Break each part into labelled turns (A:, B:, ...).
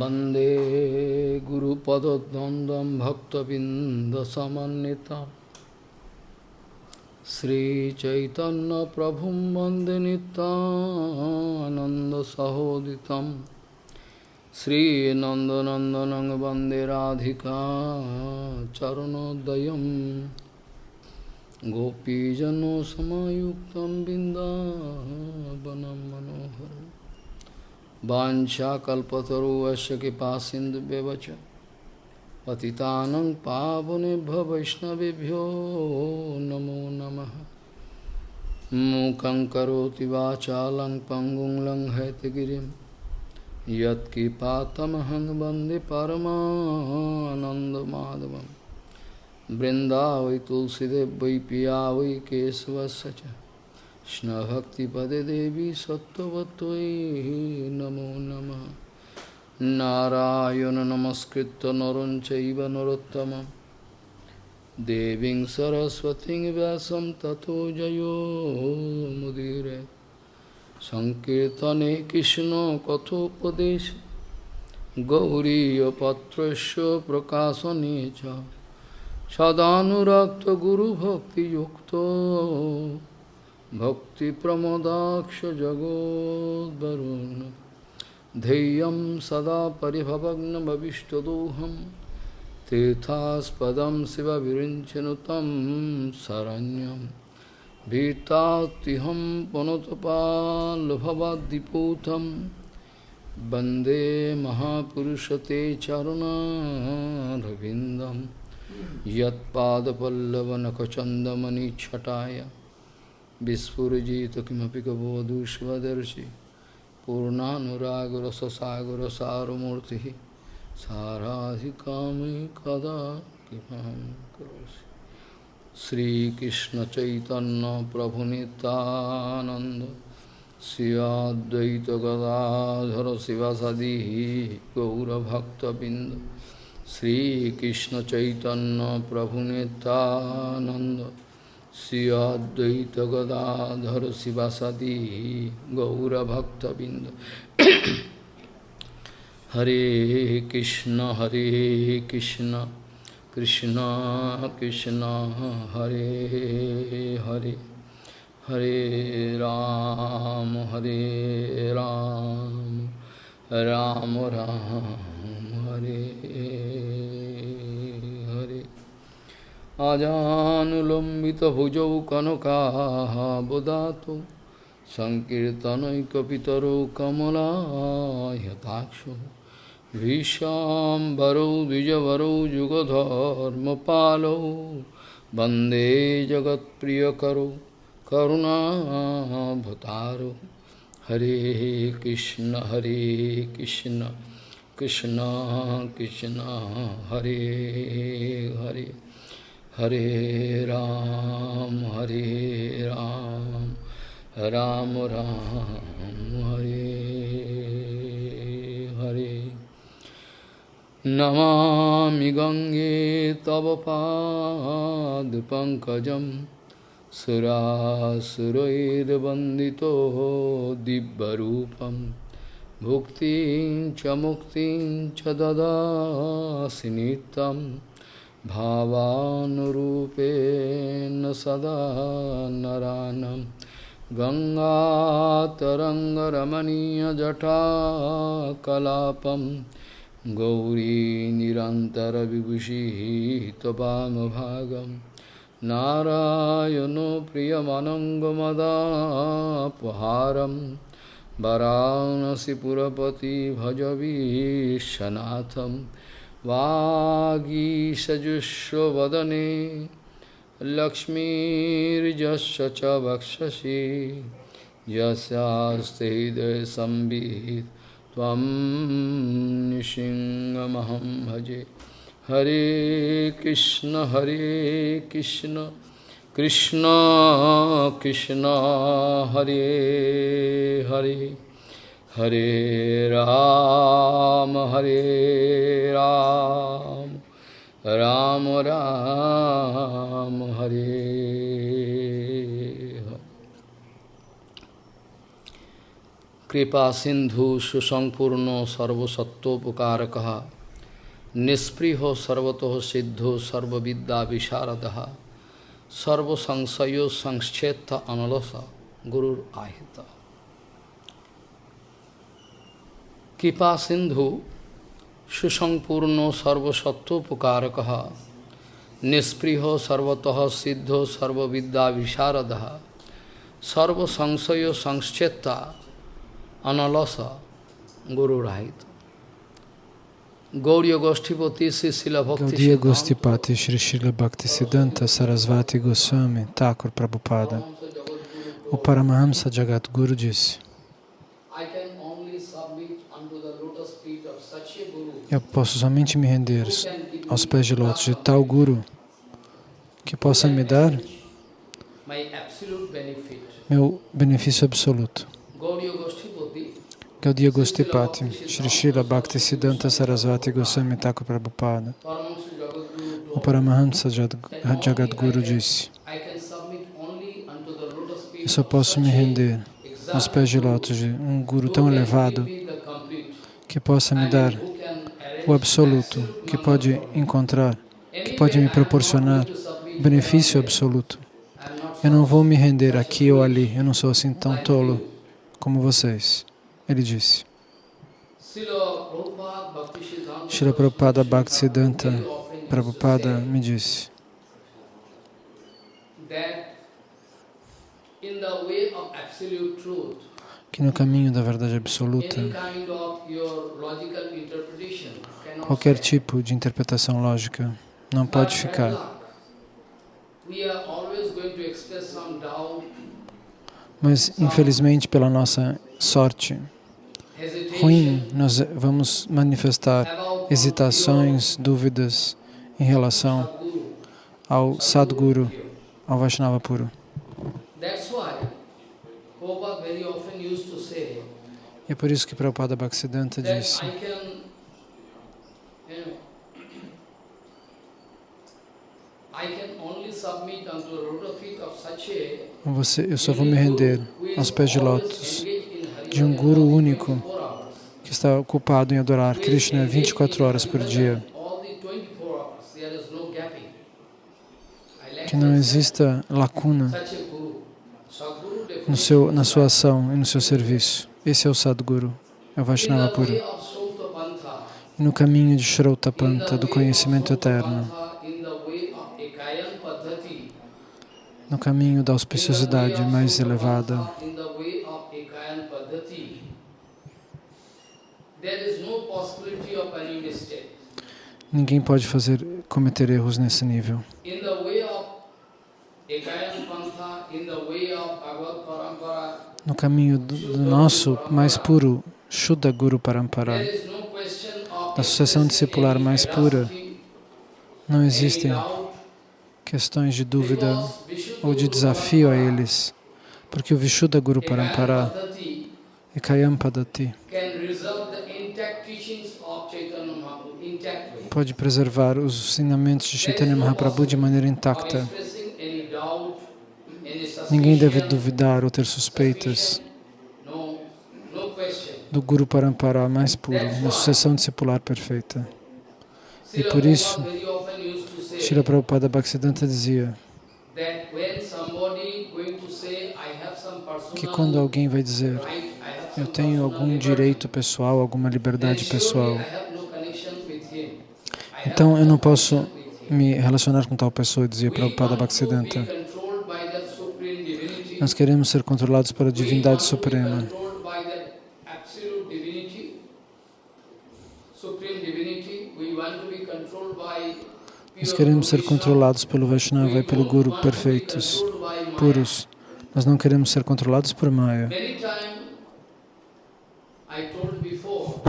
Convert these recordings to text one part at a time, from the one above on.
A: वन्दे गुरुपदद्वन्द्वं भक्तबिन्दसमन्वितं श्रीचैतन्यप्रभुं वन्दे नितानन्दसहोदितं श्रीनन्दनन्दनं वन्दे राधिका चरणोदयं गोपीजनसमयुक्तं बिन्दावनं मनोहरम् वाञ्छाकल्पतरुवश्य कृपा सिन्धुव्यवच पतितानं पावनेभ्य वैष्णवेभ्यो नमो नमः। मूकं करोति वाचालं पङ्गुं लङ्घयतगिरिं यत्कृपातमहं वंदे परमानन्दमाधवं वृन्दावै वै पिया वै केशवस्य च। কৃষ্ণভক্তিপদে দেবী সত্যবতৈ নমো নম। নারায়ণ নমস্কৃত নরং চৈব নরোত্তম। দেবীং সরস্বতী ব্যাসম তথো জয়োমুদীরে সংকীর্তনে কৃষ্ণ কথোপদেশ। গৌরীপত্রস্য প্রকাশনে চ। সদানুরক্ত গুরুভক্তিযুক্ত। भक्तिप्रमोदाक्षजगोद्वरुन् ध्येयं सदा परिभवग्नभविष्टदोहं तीर्थास्पदं शिवविरिञ्चनु तं शरण्यं भीतात्तिहं पुनतपाल्भवद्दिपूतं वन्दे महापुरुषते चरुणारविन्दं বিস্ফুরজিত কিমপি কবধূষ্মদর্শি পূর্ণানুরাগরসসাগরসারমূর্তি সারাধিকামি কদা কিমহং করোষি শ্রীকৃষ্ণ চৈতন্য প্রভু নিতানন্দ শ্রীয়দ্বৈত গদাধর শিবাসাদি গৌরভক্তবৃন্দ শ্রীকৃষ্ণ চৈতন্য প্রভু নিতানন্দ श्रियाद्वैत गदाधर शिवासादी गौरभक्तबिंद। हरे कृष्ण हरे कृष्ण कृष्ण कृष्ण, हरे हरे। हरे राम हरे राम राम राम, हरे। अजानुलम्बितभुजौ कनकाबदातु सङ्कीर्तनैकपितरौ कमलायताक्षो भीषाम्बरौ द्विजवरौ युगधर्मपालौ वन्दे जगत्प्रियकरौ करुणाभतारो हरे कृष्ण हरे कृष्ण कृष्ण कृष्ण हरे Hare Hare Ram, Hare Ram, Ram Ram, Hare Hare. Namami Gange Tava Pad Pankajam Bandito Dibbarupam Bhuktin Chamuktin Chadada Sinitam भावानुरूपेण सदा नरानं। गङ्गातरङ्गरमणीयजटाकलापं। गौरी निरन्तरविभूषिः त्वपामभागं नारायणो प्रियमनङ्गमदापहारं। वरानसिपुरपति भजवीशनाथम्। वागीषजुष्वदने लक्ष्मीर्जस्य च वक्षसि। यस्यास्ते हृदयसंवित् त्वं निसिंहमहं भजे। हरे कृष्ण हरे कृष्ण कृष्ण कृष्ण, हरे Hare. Ram, Hare Ram, Ram Ram, Hare Hare. कृपा सिंधु सुसंपूर्ण सर्वसत्वोपकारक निष्पृहो सर्वतो सिद्धो सर्वविद्या विशारद सर्वसंशयो संक्षेत्र अनलस गुरुर आहित কৃপা সিন্ধু সুসম্পূর্ণ সর্বসত্বোপকারক নিঃস্পৃহ সর্বত সিদ্ধ সর্ববিদ্যা বিশারদ সর্বসংশয় সংশ্চেতা অনলস গুরুরাহিত। Gauriya Goshtipati
B: Shri Shila Bhakti Siddhanta Sarasvati Goswami Thakur Prabhupada O Paramahamsa Jagat Guru disse Eu posso somente me render aos pés de lótus de tal Guru que possa me dar meu benefício absoluto. Gaudiya Gostipati, Shri Srila Bhakti Siddhanta Sarasvati Goswami Thakur Prabhupada. O Paramahamsa Jagadguru disse, eu só posso me render aos pés de lótus de um Guru tão elevado que possa me dar o absoluto, que pode encontrar, que pode me proporcionar benefício absoluto. Eu não vou me render aqui ou ali, eu não sou assim tão tolo como vocês. Ele disse, Srila Prabhupada Bhaktisiddhanta Prabhupada me disse que no caminho da verdade absoluta, qualquer tipo de interpretação lógica não pode ficar. Mas, infelizmente, pela nossa sorte, ruim, nós vamos manifestar hesitações, dúvidas em relação ao Sadguru, ao Vaishnava puro. E é por isso que Prabhupada Bhaktisiddhanta disse você, eu só vou me render aos pés de lótus de um Guru único que está ocupado em adorar Krishna 24 horas por dia. Que não exista lacuna no seu, na sua ação e no seu serviço. Esse é o Sadguru, é o Vaishnava puro. E no caminho de Shrautapanta, do conhecimento eterno, no caminho da auspiciosidade mais elevada, Ninguém pode fazer cometer erros nesse nível. No caminho do, do nosso mais puro Shuddha Guru Parampara, da sucessão discipular mais pura, não existem questões de dúvida ou de desafio a eles, porque o Vishuddha Guru Parampara e Kayam Padati pode preservar os ensinamentos de Chaitanya Mahaprabhu de maneira intacta. Ninguém deve duvidar ou ter suspeitas do Guru Parampara mais puro, na sucessão discipular perfeita. E por isso, Srila Prabhupada Bhaktisiddhanta dizia que quando alguém vai dizer eu tenho algum direito pessoal, alguma liberdade pessoal, então eu não posso me relacionar com tal pessoa, dizia Prabhupada Bhaktisiddhanta. Nós queremos ser controlados pela divindade suprema. Nós queremos ser controlados pelo Vaishnava e pelo Guru perfeitos, puros. Nós não queremos ser controlados por Maya.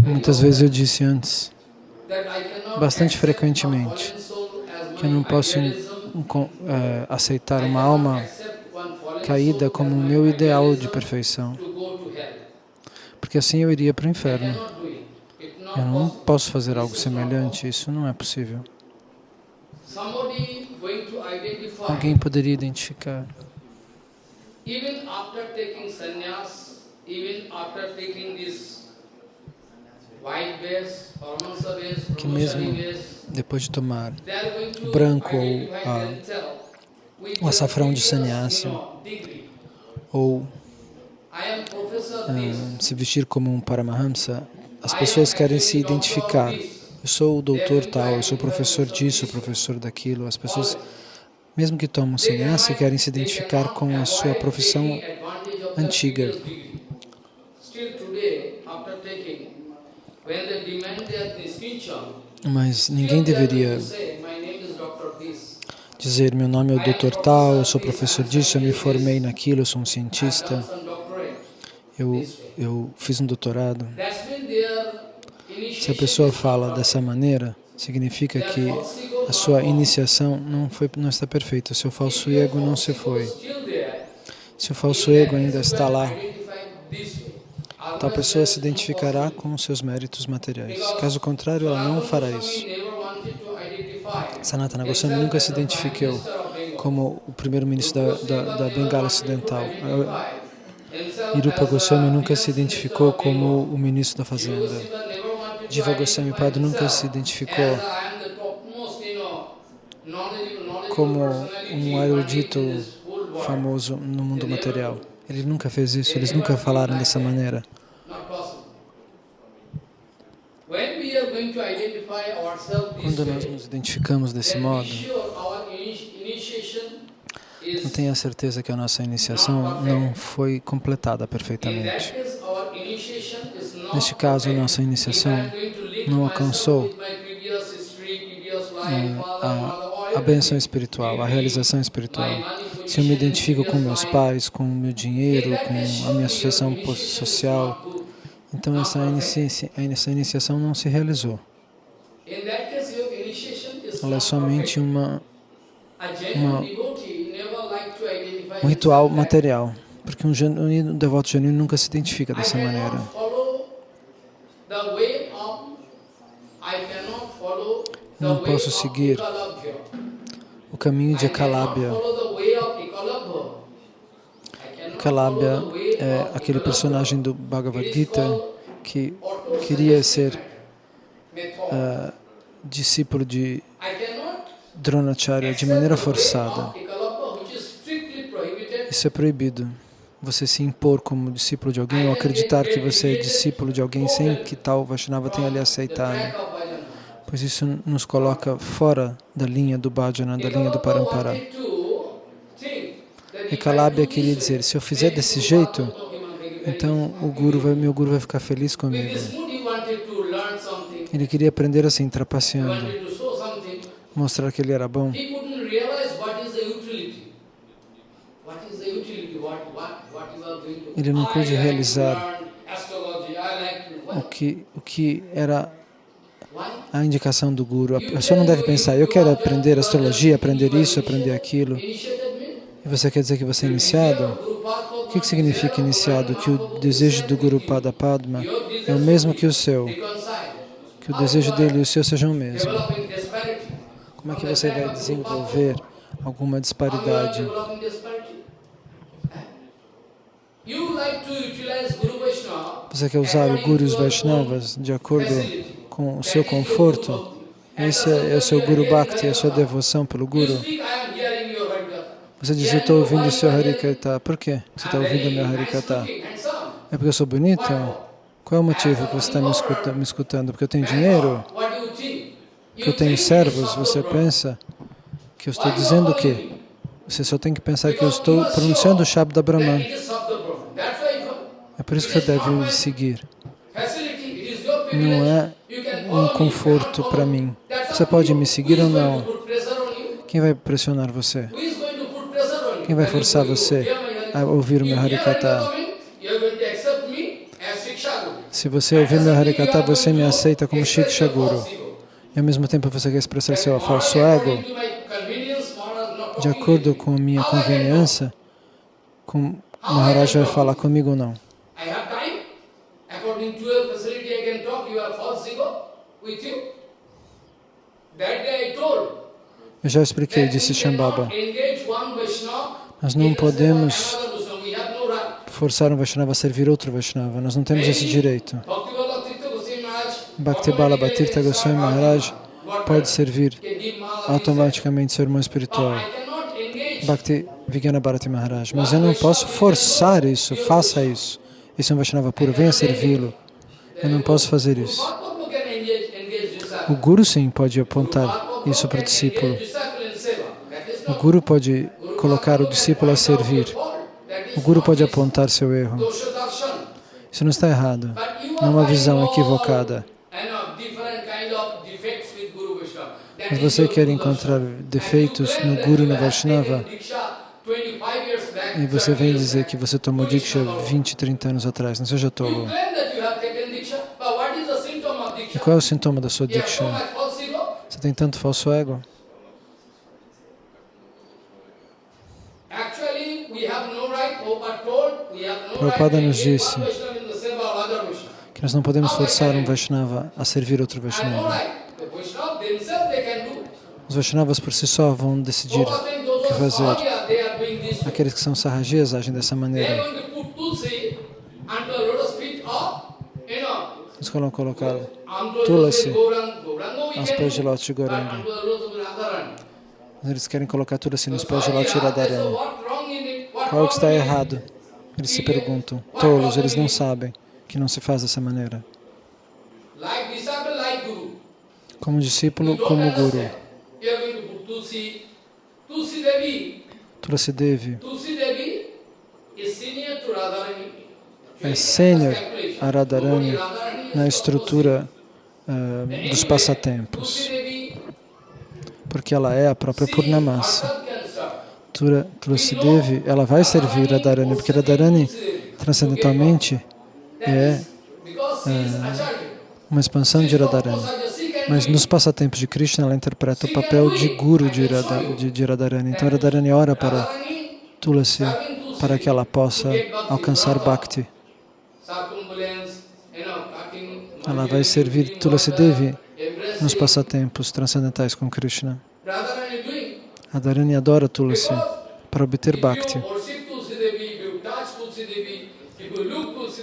B: Muitas vezes eu disse antes, bastante frequentemente, que eu não posso é, aceitar uma alma caída como o meu ideal de perfeição, porque assim eu iria para o inferno. Eu não posso fazer algo semelhante, isso não é possível. Alguém poderia identificar que mesmo depois de tomar branco ou a, o açafrão de sannyasi, ou um, se vestir como um Paramahamsa, as pessoas querem se identificar. Eu sou o doutor tal, eu sou professor disso, professor daquilo. As pessoas, mesmo que tomam sannyasi, querem se identificar com a sua profissão antiga. Mas ninguém deveria dizer meu nome é o doutor tal, eu sou professor disso, eu me formei naquilo, eu sou um cientista, eu, eu fiz um doutorado. Se a pessoa fala dessa maneira, significa que a sua iniciação não, foi, não está perfeita, o seu falso ego não se foi. Se o falso ego ainda está lá, tal pessoa se identificará com os seus méritos materiais. Caso contrário, ela não fará isso. Sanatana Goswami nunca se identificou como o primeiro-ministro da, da, da, Bengala Ocidental. Irupa Goswami nunca se identificou como o ministro da Fazenda. Jiva Goswami Padre nunca se identificou como um erudito famoso no mundo material. Ele nunca fez isso, eles nunca falaram dessa maneira. Quando nós nos identificamos desse modo, não tenha certeza que a nossa iniciação não foi completada perfeitamente. Neste caso, a nossa iniciação não alcançou é, a, a benção espiritual, a realização espiritual. Se eu me identifico com meus pais, com o meu dinheiro, com a minha associação social, então essa, essa iniciação não se realizou. Ela é somente uma, uma, um ritual material, porque um, um devoto genuíno nunca se identifica dessa maneira. Não posso seguir o caminho de Ekalabhya. Ekalabhya é aquele personagem do Bhagavad Gita que queria ser uh, discípulo de Dronacharya de maneira forçada. Isso é proibido. Você se impor como discípulo de alguém ou acreditar que você é discípulo de alguém sem que tal Vaishnava tenha lhe aceitado. Pois isso nos coloca fora da linha do bhajana, da linha do parampara. E Kalabhya queria dizer, se eu fizer desse jeito, então o guru vai, meu guru vai ficar feliz comigo. Ele queria aprender assim, trapaceando, mostrar que ele era bom. Ele não pôde realizar o que, o que era a indicação do Guru. A pessoa não deve pensar, eu quero aprender astrologia, aprender isso, aprender aquilo. E você quer dizer que você é iniciado? O que, que significa iniciado? Que o desejo do Guru Pada Padma é o mesmo que o seu. Que o desejo dele e o seu sejam o mesmo. Como é que você vai desenvolver alguma disparidade? Você quer usar o Guru Vaishnavas de acordo com o seu conforto? Esse é o seu Guru Bhakti, a sua devoção pelo Guru. Você diz, eu estou ouvindo o seu Harikata. Por quê você está ouvindo o meu Harikata? É porque eu sou bonito? Qual é o motivo que você está me, escuta, me escutando? Porque eu tenho dinheiro? Que eu tenho servos? Você pensa que eu estou dizendo o quê? Você só tem que pensar que eu estou pronunciando o Shabda Brahman. É por isso que você deve seguir. Não é um conforto para mim. Você pode me seguir ou não? Quem vai pressionar você? Quem vai forçar você a ouvir o meu Harikata? Se você ouvir meu Harikata, você me aceita como Shiksha Guru. E ao mesmo tempo você quer expressar seu falso ego, de acordo com a minha conveniência, com Maharaj vai falar comigo ou não. Eu já expliquei, disse Shambhava. Nós não podemos forçar um Vaishnava a servir outro Vaishnava. Nós não temos esse direito. Bhakti Bhatirtha Goswami Maharaj pode servir automaticamente seu irmão espiritual. Bhakti Vigyana Bharati Maharaj. Mas eu não posso forçar isso, faça isso. Esse é um Vaishnava puro, venha servi-lo. Eu não posso fazer isso. O Guru sim pode apontar isso para o discípulo. O Guru pode colocar o discípulo a servir. O Guru pode apontar seu erro. Isso não está errado. Não é uma visão equivocada. Mas você quer encontrar defeitos no Guru e no Vaishnava, e você vem dizer que você tomou Diksha 20, 30 anos atrás, não seja tolo. E qual é o sintoma da sua Diksha? Você tem tanto falso ego? Prabhupada nos disse que nós não podemos forçar um Vaishnava a servir outro Vaishnava. Os Vaishnavas por si só vão decidir o que fazer. Aqueles que são sarrajias agem dessa maneira. Eles vão colocar Tulasi aos pés de Lótus de Goranga. Eles querem colocar Tulasi nos pés de Lótus de Radharani. Qual é que está errado? Eles se perguntam. Tolos, eles não sabem que não se faz dessa maneira. Como discípulo, como guru. Tulsi Devi é sênior a Radharani na estrutura uh, dos passatempos, porque ela é a própria Purnamasi. Tulsi Devi, ela vai servir Radharani, porque Radharani, transcendentalmente, é, é uma expansão de Radharani. Mas nos passatempos de Krishna, ela interpreta o papel de guru de, Radha, de, de Radharani. Então, Radharani ora para Tulasi, para que ela possa alcançar Bhakti. Ela vai servir Tulasi Devi nos passatempos transcendentais com Krishna. Radharani adora Tulasi para obter Bhakti.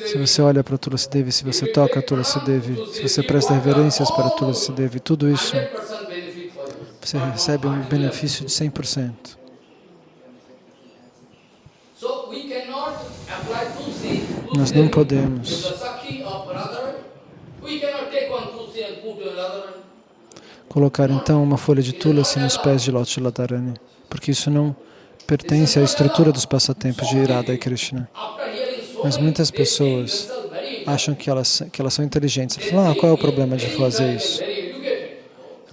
B: Se você olha para Tulasi Devi, se você toca Tulasi Devi, se você presta reverências para Tulasi Devi, tudo isso, você recebe um benefício de 100%. Nós não podemos colocar então uma folha de Tulasi nos pés de Lótus Radharani, porque isso não pertence à estrutura dos passatempos de Irada e Krishna. Mas muitas pessoas acham que elas, que elas são inteligentes. Elas falam, ah, qual é o problema de fazer isso?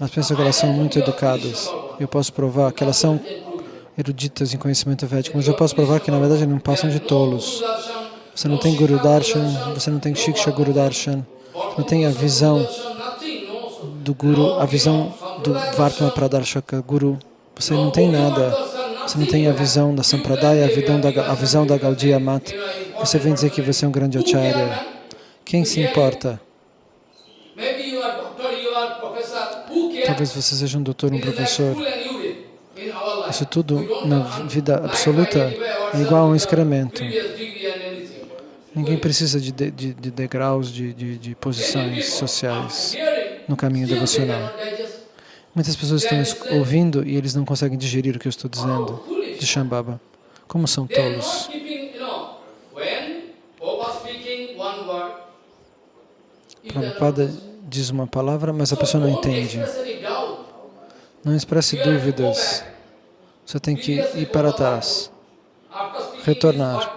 B: Elas pensam que elas são muito educadas. Eu posso provar que elas são eruditas em conhecimento védico, mas eu posso provar que, na verdade, não passam de tolos. Você não tem Guru Darshan, você não tem Shiksha Guru Darshan, não tem a visão do Guru, a visão do Vartma Pradarshaka Guru. Você não tem nada. Você não tem a visão da Sampradaya, a visão da, a visão da Gaudiya Mat. Você vem dizer que você é um grande acharya. Quem se importa? Talvez você seja um doutor, um professor. Isso tudo na vida absoluta é igual a um excremento. Ninguém precisa de, de, de degraus, de, de, de posições sociais no caminho devocional. Muitas pessoas estão ouvindo e eles não conseguem digerir o que eu estou dizendo de Shambhava. Como são tolos. Prabhupada diz uma palavra, mas a pessoa não entende. Não expresse dúvidas. Você tem que ir para trás, retornar.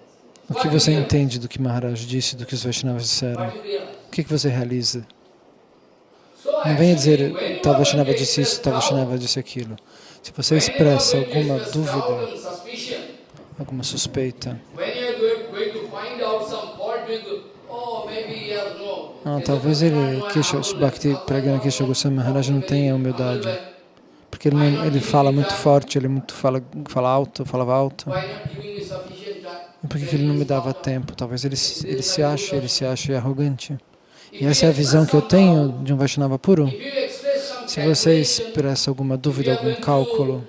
B: O que você entende do que Maharaj disse, do que os Vaishnavas disseram? O que, que você realiza? Não venha dizer, tal Vaishnava disse isso, tal Vaishnava disse aquilo. Se você expressa alguma dúvida, alguma suspeita, Ah, talvez ele, Kesha, Bhakti Pragana Kesha Goswami Maharaj não tenha humildade. Porque ele, ele fala muito forte, ele muito fala, fala alto, falava alto. Por que ele não me dava tempo? Talvez ele, ele se ache, ele se ache arrogante. E essa é a visão que eu tenho de um Vaishnava puro. Se você expressa alguma dúvida, algum cálculo,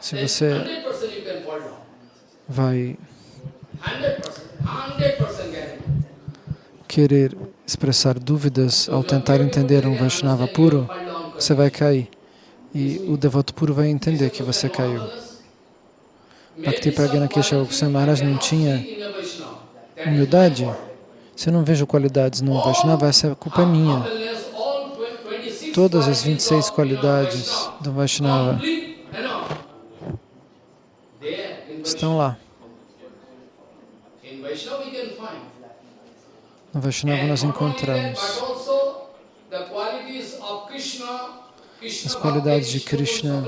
B: se você vai querer expressar dúvidas ao tentar entender um Vaishnava puro, você vai cair. E o devoto puro vai entender que você caiu. Bhakti Pragana Kesha Maharaj não tinha humildade. Se eu não vejo qualidades no Vaishnava, essa culpa é minha. Todas as 26 qualidades do Vaishnava estão lá. No Vaishnava nós encontramos as qualidades de Krishna.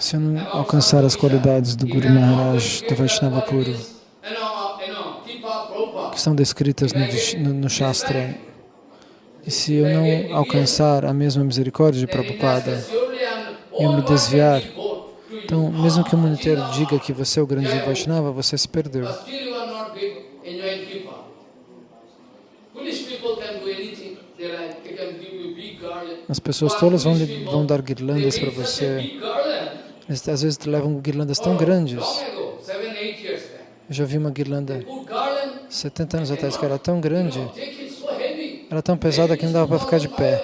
B: Se eu não alcançar as qualidades do Guru Maharaj, do Vaishnava puro, que estão descritas no, no, no Shastra, e se eu não alcançar a mesma misericórdia de Prabhupada, e eu me desviar, então, mesmo que o mundo inteiro diga que você é o grande Vaishnava, você se perdeu. As pessoas todas vão, vão dar guirlandas para você. Eles, às vezes levam guirlandas tão grandes. Eu já vi uma guirlanda 70 anos atrás que era tão grande, era tão pesada que não dava para ficar de pé.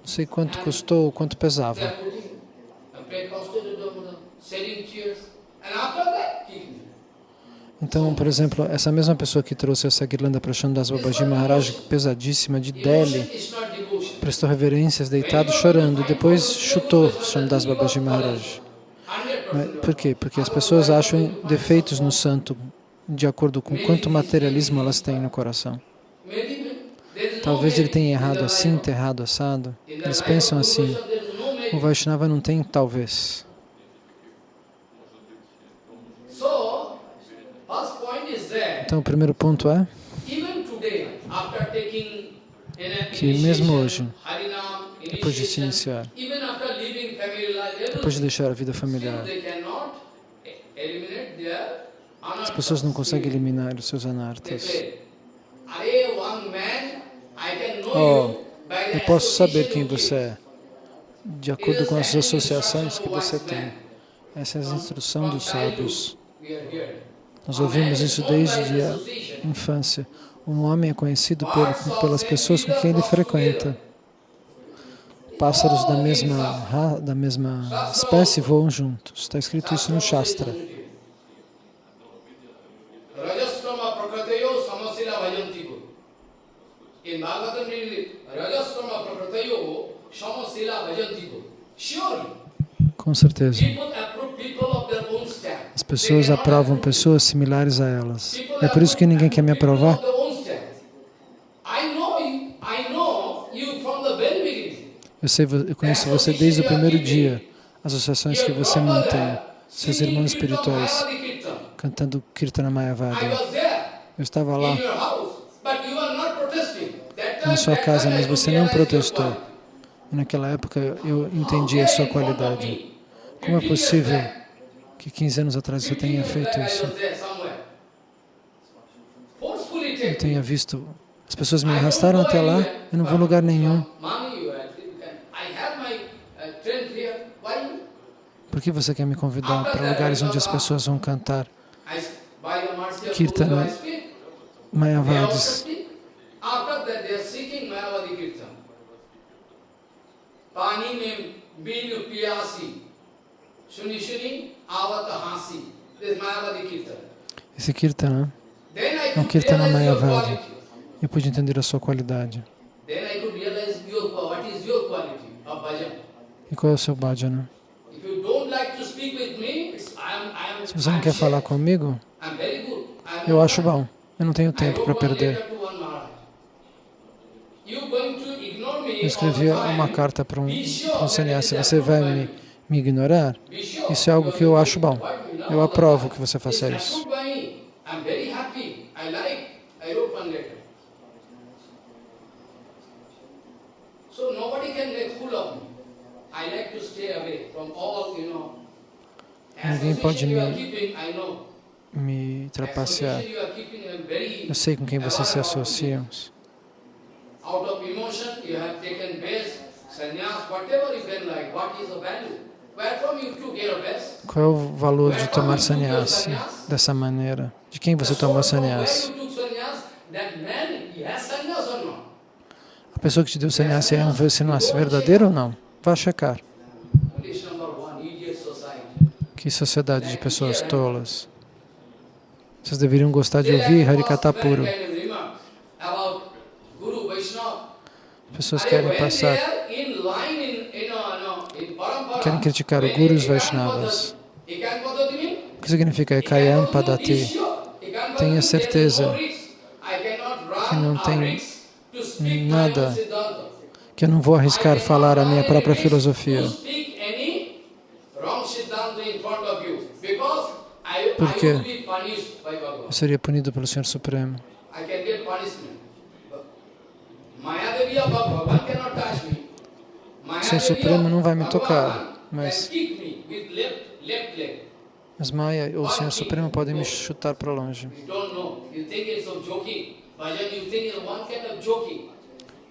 B: Não sei quanto custou, quanto pesava. Então, por exemplo, essa mesma pessoa que trouxe essa guirlanda para Shandas Babaji Maharaj, pesadíssima, de Delhi, prestou reverências deitado, chorando, e depois chutou Shandas Babaji Maharaj. Por quê? Porque as pessoas acham defeitos no santo de acordo com quanto materialismo elas têm no coração. Talvez ele tenha errado assim, ter errado assado. Eles pensam assim. O Vaishnava não tem talvez. Então, o primeiro ponto é que mesmo hoje, depois de se iniciar, depois de deixar a vida familiar, as pessoas não conseguem eliminar os seus anartas. Oh, eu posso saber quem você é, de acordo com as associações que você tem. Essa é a instrução dos sábios. Nós ouvimos isso desde a infância. Um homem é conhecido por, pelas pessoas com quem ele frequenta. Pássaros da mesma, da mesma espécie voam juntos. Está escrito isso no Shastra. Com certeza. As pessoas aprovam pessoas similares a elas. É por isso que ninguém quer me aprovar. Eu, sei, eu conheço você desde o primeiro dia, as associações que você mantém, seus irmãos espirituais, cantando Kirtana Mayavadi. Eu estava lá, na sua casa, mas você não protestou. E naquela época eu entendi a sua qualidade. Como é possível que 15 anos atrás você tenha feito isso? Eu tenha visto, as pessoas me arrastaram até lá, eu não vou a lugar nenhum. Por que você quer me convidar para lugares onde as pessoas vão cantar Kirtana Mayavadis? Pani mein bin piyasi esse Kirtana é um Kirtana Mayavadi. Eu pude entender a sua qualidade. E qual é o seu bhajana? Se você não quer falar comigo, eu acho bom. Eu não tenho tempo para perder. Eu escrevi uma carta para um, um sannyasi. Você vai me me ignorar, isso é algo que eu acho bom. Eu aprovo que você faça isso. Ninguém pode me, me trapacear. Eu sei com quem vocês se associam. Qual é o valor de tomar sannyasi dessa maneira? De quem você tomou sannyasi? A pessoa que te deu sannyasi é um sannyasi verdadeiro ou não? Vá checar. Que sociedade de pessoas tolas. Vocês deveriam gostar de ouvir Harikata puro. Pessoas querem passar, querem criticar o Guru e os Vaishnavas. O que significa Ekayam Padati? Tenha certeza que não tem nada, que eu não vou arriscar falar a minha própria filosofia. Porque eu seria punido pelo Senhor Supremo. O Senhor Supremo não vai me tocar, mas, mas Maya ou o Senhor Supremo podem me chutar para longe.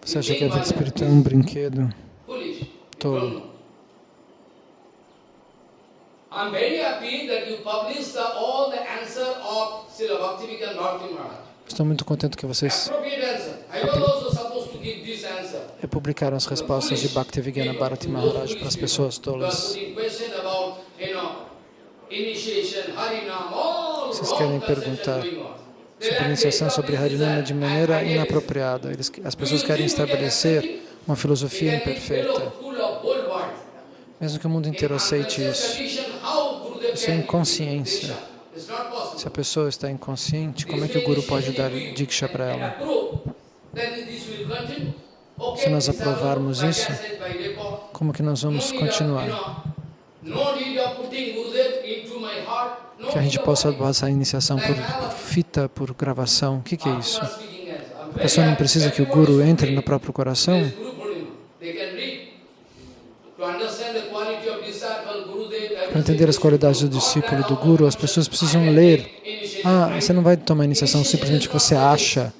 B: Você acha que a vida espiritual é um brinquedo? Tolo. I'm very happy that you published all the answer of Srila Bhaktivedanta Bhakti Maharaj. Estou muito contente que vocês publicaram as respostas de Bhaktivedanta Bharati Maharaj para as pessoas tolas. Vocês querem perguntar sobre iniciação sobre Harinama de maneira inapropriada. Eles, as pessoas querem estabelecer uma filosofia imperfeita. Mesmo que o mundo inteiro aceite isso. Isso é inconsciência. Se a pessoa está inconsciente, como é que o Guru pode dar Diksha para ela? Se nós aprovarmos isso, como que nós vamos continuar? Que a gente possa passar a iniciação por fita, por gravação. O que, que é isso? A pessoa não precisa que o Guru entre no próprio coração? Para entender as qualidades do discípulo, do Guru, as pessoas precisam ler. Ah, você não vai tomar iniciação simplesmente porque você acha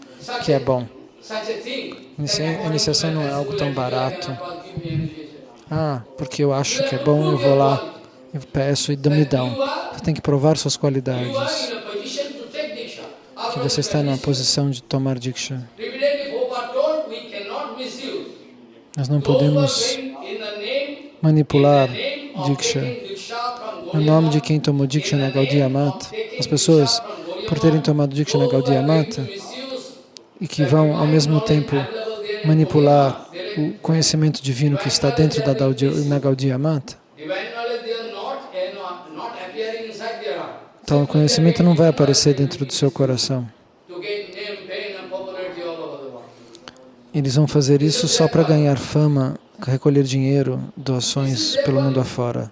B: que é bom. A iniciação não é algo tão barato. Ah, porque eu acho que é bom, eu vou lá e peço e me dão. Você tem que provar suas qualidades. Que você está numa posição de tomar Diksha. Nós não podemos manipular Diksha. No nome de quem tomou Diksha na Gaudiya Mata, as pessoas, por terem tomado Diksha na Gaudiya Mata, e que vão ao mesmo tempo manipular o conhecimento divino que está dentro da na Gaudiya Mata, então o conhecimento não vai aparecer dentro do seu coração. Eles vão fazer isso só para ganhar fama, recolher dinheiro, doações pelo mundo afora.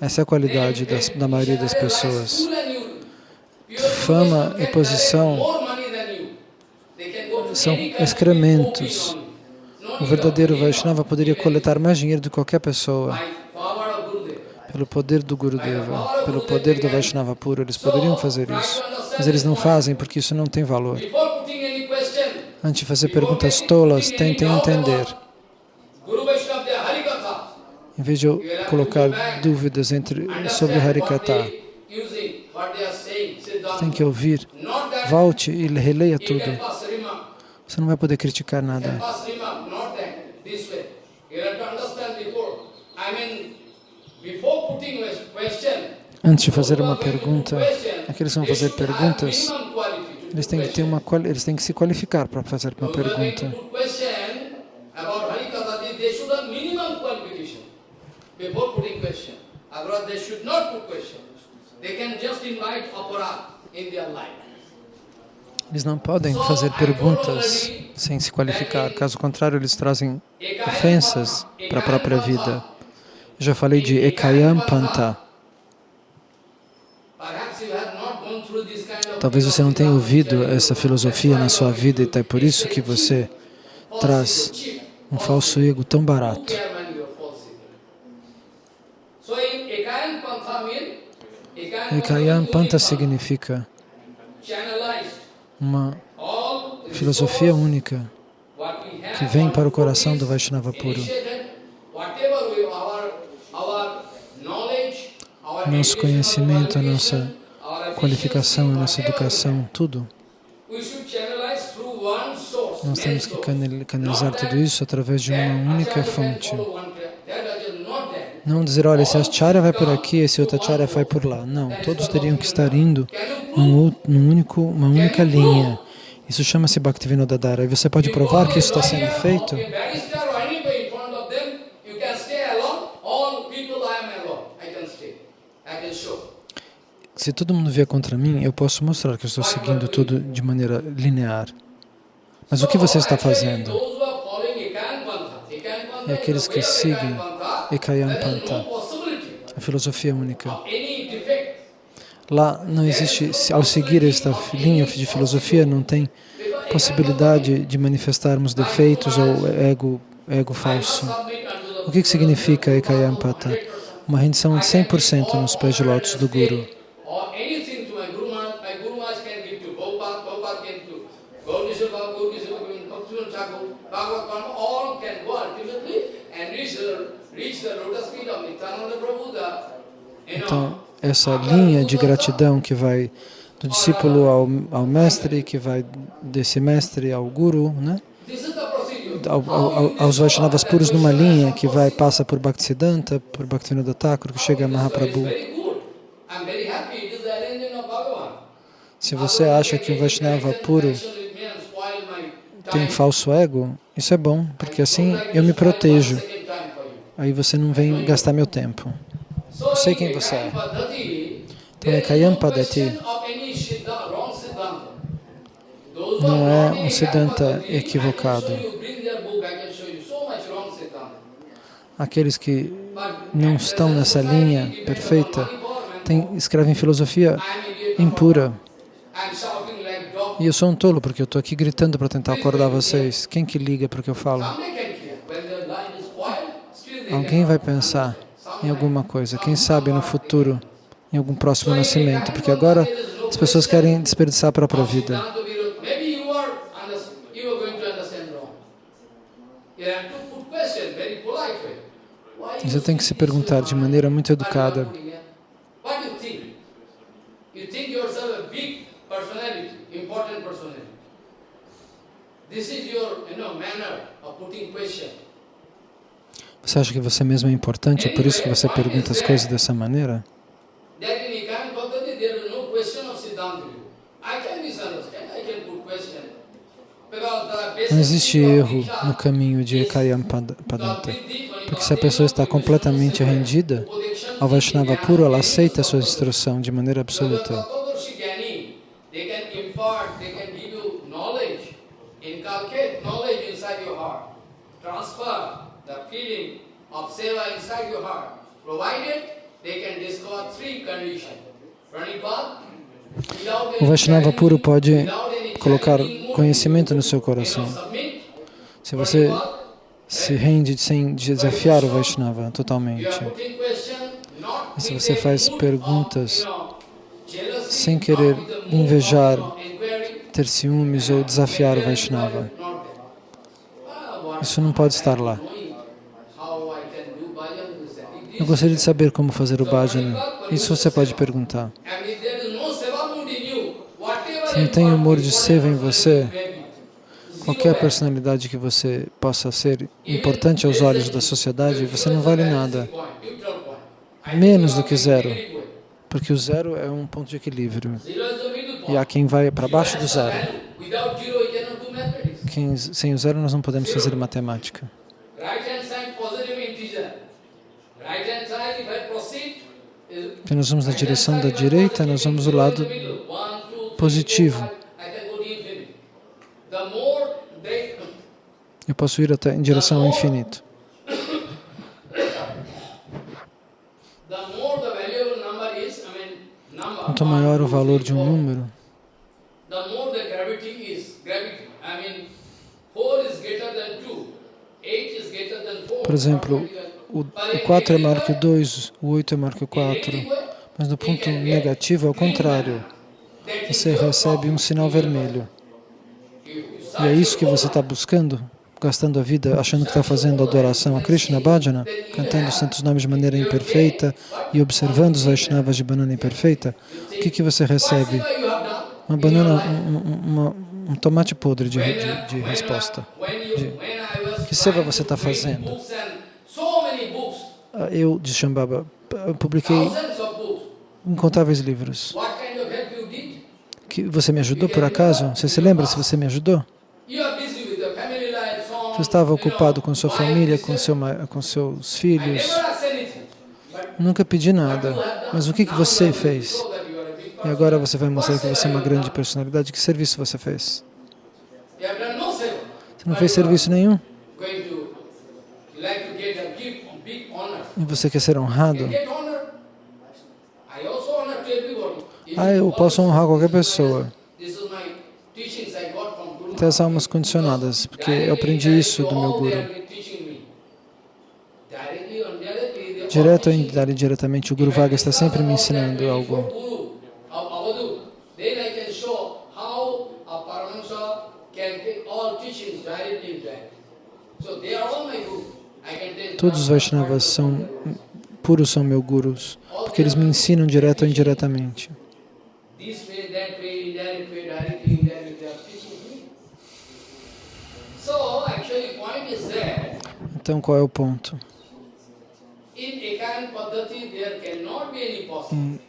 B: Essa é a qualidade das, da maioria das pessoas. Fama e posição são excrementos. O verdadeiro Vaishnava poderia coletar mais dinheiro do que qualquer pessoa. Pelo poder do Gurudeva, pelo poder do Vaishnava puro, eles poderiam fazer isso. Mas eles não fazem porque isso não tem valor. Antes de fazer perguntas tolas, tentem entender. Em vez de eu colocar dúvidas entre, sobre Harikata, tem que ouvir, volte e releia tudo. Você não vai poder criticar nada. Antes de fazer uma pergunta, aqueles que vão fazer perguntas, eles têm que ter uma eles têm que se qualificar para fazer uma pergunta. Before putting question, otherwise they should not put question. They can just invite aparat in their life. Eles não podem fazer perguntas sem se qualificar, caso contrário, eles trazem ofensas para a própria vida. Já falei de Ekayam Panta. Talvez você não tenha ouvido essa filosofia na sua vida e é por isso que você traz um falso ego tão barato. Ekayam Panta significa uma filosofia única que vem para o coração do Vaishnava puro. Nosso conhecimento, a nossa qualificação, a nossa educação, tudo. Nós temos que canalizar tudo isso através de uma única fonte. Não dizer, olha, esse acharya vai por aqui, esse outro acharya vai por lá. Não, todos teriam que estar indo num, num único, uma única linha. Isso chama-se Bhaktivinoda Dhara. E você pode provar que isso está sendo feito? Se todo mundo vier contra mim, eu posso mostrar que eu estou seguindo tudo de maneira linear. Mas o que você está fazendo? E aqueles que seguem Ekayam Panta, a filosofia única. Lá não existe, ao seguir esta linha de filosofia, não tem possibilidade de manifestarmos defeitos ou ego, ego falso. O que, que significa Ekayam Pata? Uma rendição de 100% nos pés de lótus do Guru. Essa linha de gratidão que vai do discípulo ao, ao mestre, que vai desse mestre ao guru, né? Ao, ao, aos Vaishnavas puros numa linha que vai passa por Bhaktisiddhanta, por Bhaktivinoda Thakur, que chega a Mahaprabhu. Se você acha que o Vaishnava puro tem falso ego, isso é bom, porque assim eu me protejo. Aí você não vem gastar meu tempo. Eu sei quem você é. Então, é Kayam Padati não é um Siddhanta equivocado. Aqueles que não estão nessa linha perfeita tem, escrevem filosofia impura. E eu sou um tolo porque eu estou aqui gritando para tentar acordar vocês. Quem que liga para o que eu falo? Alguém vai pensar em alguma coisa, quem sabe no futuro, em algum próximo nascimento, porque agora as pessoas querem desperdiçar a própria vida. Você tem que se perguntar de maneira muito educada. Você acha que você mesmo é importante, é por isso que você pergunta as coisas dessa maneira? Não existe erro no caminho de Ekayam Padanta, porque se a pessoa está completamente rendida ao Vaishnava puro, ela aceita a sua instrução de maneira absoluta. O Vaishnava puro pode colocar conhecimento no seu coração. Se você se rende sem desafiar o Vaishnava totalmente, e se você faz perguntas sem querer invejar, ter ciúmes ou desafiar o Vaishnava, isso não pode estar lá. Eu gostaria de saber como fazer o bhajana. Isso você pode perguntar. Se não tem humor de seva em você, qualquer personalidade que você possa ser importante aos olhos da sociedade, você não vale nada. Menos do que zero. Porque o zero é um ponto de equilíbrio. E há quem vai para baixo do zero. Quem, sem o zero nós não podemos fazer matemática. Então nós vamos na direção da direita, nós vamos do lado positivo. Eu posso ir até em direção ao infinito. Quanto maior o valor de um número, por exemplo, o 4 é maior que o 2, o 8 é maior que o 4, mas no ponto negativo é o contrário. Você recebe um sinal vermelho. E é isso que você está buscando? Gastando a vida, achando que está fazendo adoração a Krishna Bhajana, cantando os santos nomes de maneira imperfeita e observando os Vaishnavas de banana imperfeita, o que, que você recebe? Uma banana, um, uma, um tomate podre de, de, de resposta. De, que seva você está fazendo? Ah, eu, de Shambhava, publiquei incontáveis livros. Que você me ajudou por acaso? Você se lembra se você me ajudou? Você estava ocupado com sua família, com, seu, com seus filhos. Nunca pedi nada. Mas o que, que você fez? E agora você vai mostrar que você é uma grande personalidade. Que serviço você fez? Você não fez serviço nenhum? E você quer ser honrado? Ah, eu posso honrar qualquer pessoa. Até as almas condicionadas, porque eu aprendi isso do meu Guru. Direto ou indiretamente, o Guru Vaga está sempre me ensinando algo. Todos os Vaishnavas são puros são meus gurus, porque eles me ensinam direto ou indiretamente. Então, qual é o ponto?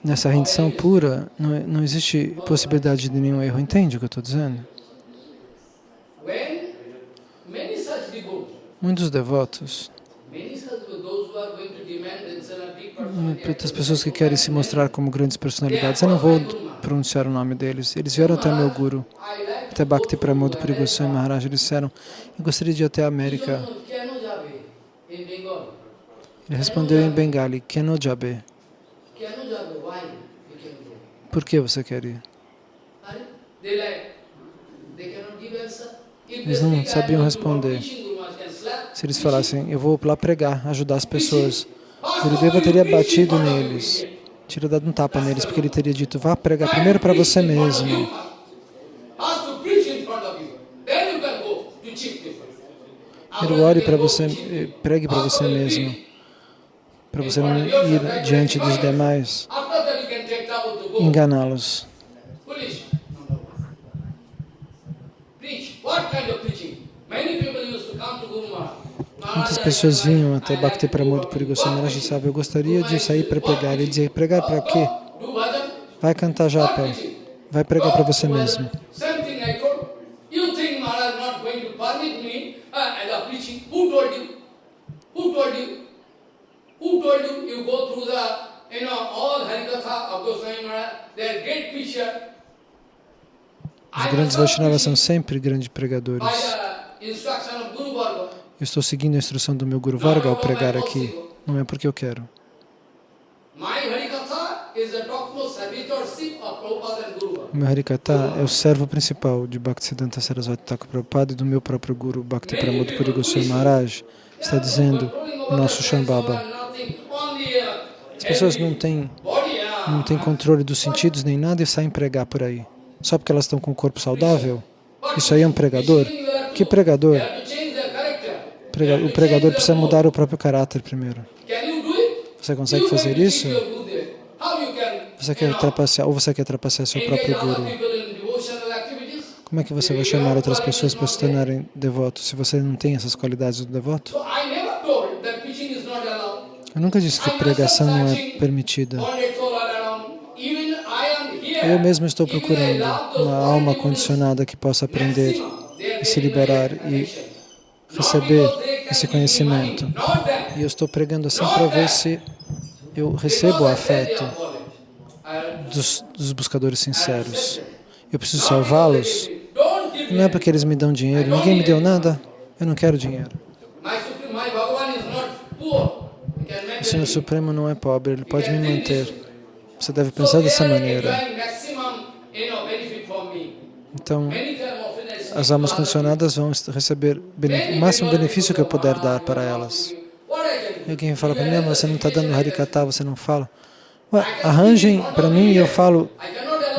B: Nessa rendição pura, não, não existe possibilidade de nenhum erro. Entende o que eu estou dizendo? Muitos devotos, muitas pessoas que querem se mostrar como grandes personalidades, eu não vou pronunciar o nome deles, eles vieram até meu Guru, até Bhakti Pramod Puri Goswami Maharaj, eles disseram, eu gostaria de ir até a América. Ele respondeu em Bengali, Keno Jabe. Por que você quer ir? Eles não sabiam responder. Se eles falassem, eu vou lá pregar, ajudar as pessoas, Gurudeva teria batido neles, teria dado um tapa neles, porque ele teria dito, vá pregar primeiro para você mesmo. Primeiro ore para você, eh, pregue para você mesmo, para você não ir diante dos demais, enganá-los. Muitas pessoas vinham até Bhakti Pramod Puri Goswami Maharaj e disseram, eu gostaria de sair para pregar. Ele dizia, pregar para quê? Vai cantar japa, vai pregar para você mesmo. Os grandes Vaishnavas são sempre grandes pregadores. Eu estou seguindo a instrução do meu Guru Varga ao pregar aqui. Não é porque eu quero. O meu Harikata é o servo principal de Bhaktisiddhanta Sarasvati Thakur Prabhupada e do meu próprio Guru Bhakti Pramod Puri Goswami Maharaj. Está dizendo o nosso Shambhava. As pessoas não têm, não têm controle dos sentidos nem nada e saem pregar por aí. Só porque elas estão com o corpo saudável? Isso aí é um pregador? Que pregador? O pregador precisa mudar o próprio caráter primeiro. Você consegue fazer isso? Você quer trapacear, ou você quer trapacear seu próprio guru? Como é que você vai chamar outras pessoas para se tornarem devotos se você não tem essas qualidades do devoto? Eu nunca disse que pregação não é permitida. Eu mesmo estou procurando uma alma condicionada que possa aprender e se liberar e receber esse conhecimento. E eu estou pregando assim para ver se eu recebo o afeto dos, dos buscadores sinceros. Eu preciso salvá-los. Não é porque eles me dão dinheiro. Ninguém me deu nada. Eu não quero dinheiro. O Senhor Supremo não é pobre. Ele pode me manter. Você deve pensar dessa maneira. Então, as almas condicionadas vão receber o máximo benefício que eu puder dar para elas. E alguém fala para mim, você não está dando Harikata, você não fala. Ué, arranjem para mim e eu falo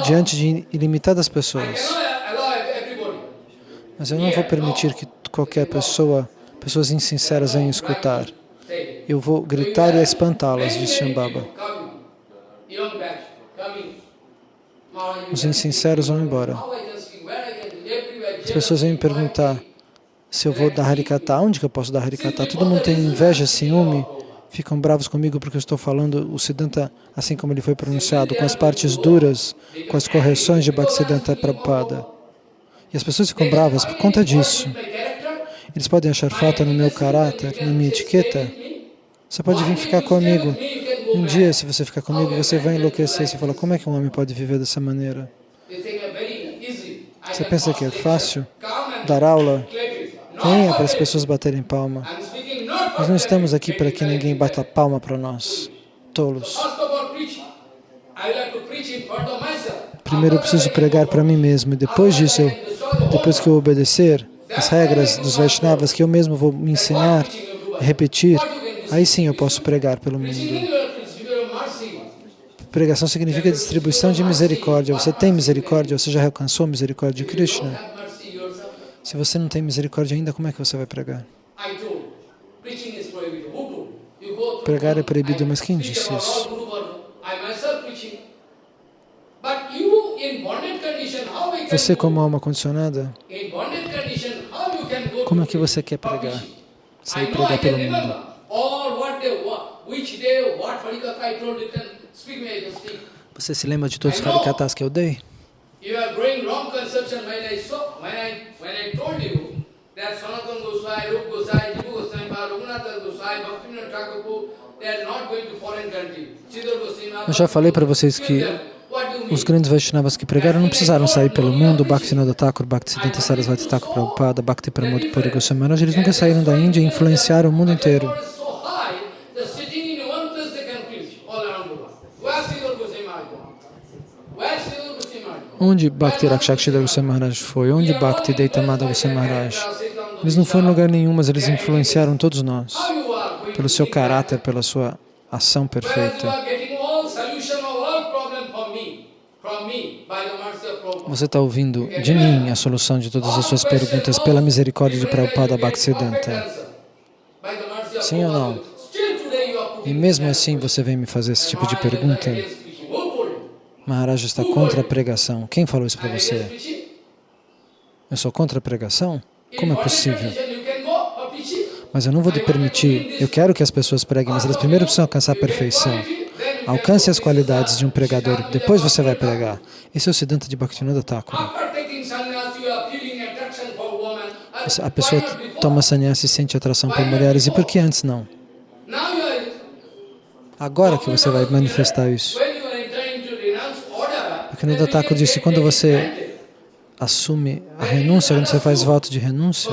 B: diante de ilimitadas pessoas. Mas eu não vou permitir que qualquer pessoa, pessoas insinceras venham escutar. Eu vou gritar e espantá-las, disse Shambhava. Os insinceros vão embora. As pessoas vêm me perguntar se eu vou dar Harikata, onde que eu posso dar Harikata? Todo mundo tem inveja, ciúme, ficam bravos comigo porque eu estou falando o Siddhanta assim como ele foi pronunciado, com as partes duras, com as correções de Bhaktisiddhanta Prabhupada. E as pessoas ficam bravas por conta disso. Eles podem achar falta no meu caráter, na minha etiqueta. Você pode vir ficar comigo. Um dia, se você ficar comigo, você vai enlouquecer. Você fala, como é que um homem pode viver dessa maneira? Você pensa que é fácil dar aula? Venha para as pessoas baterem palma. Nós não estamos aqui para que ninguém bata palma para nós, tolos. Primeiro eu preciso pregar para mim mesmo, e depois disso, eu, depois que eu obedecer as regras dos Vaishnavas que eu mesmo vou me ensinar, repetir, aí sim eu posso pregar pelo mundo. Pregação significa distribuição de misericórdia. Você tem misericórdia? Você já alcançou a misericórdia de Krishna? Se você não tem misericórdia ainda, como é que você vai pregar? Pregar é proibido, mas quem disse isso? Você como alma condicionada, como é que você quer pregar? Sair pregar pelo mundo. Você se lembra de todos os harikatas que eu dei? Eu já falei para vocês que os grandes Vaishnavas que pregaram não precisaram sair pelo mundo, Bhaktivinoda Thakur, Bhaktisiddhanta Sarasvati Thakur Prabhupada, Bhakti Pramod Puri Goswami eles nunca saíram da Índia e influenciaram o mundo inteiro. Onde Bhakti Rakshakshidra Goswami Maharaj foi? Onde Bhakti Deitamada Goswami Maharaj? Eles não foram em lugar nenhum, mas eles influenciaram todos nós, pelo seu caráter, pela sua ação perfeita. Você está ouvindo de mim a solução de todas as suas perguntas pela misericórdia de Prabhupada Bhaktisiddhanta. Sim ou não? E mesmo assim você vem me fazer esse tipo de pergunta? Maharaj está contra a pregação. Quem falou isso para você? Eu sou contra a pregação? Como é possível? Mas eu não vou te permitir. Eu quero que as pessoas preguem, mas elas primeiro precisam alcançar a perfeição. Alcance as qualidades de um pregador, depois você vai pregar. Esse é o Siddhanta de Bhaktivinoda Thakur. A pessoa toma sannyasa e sente atração por mulheres, e por que antes não? Agora que você vai manifestar isso. Bhaktivinoda Thakur disse, quando você assume a renúncia, quando você faz voto de renúncia,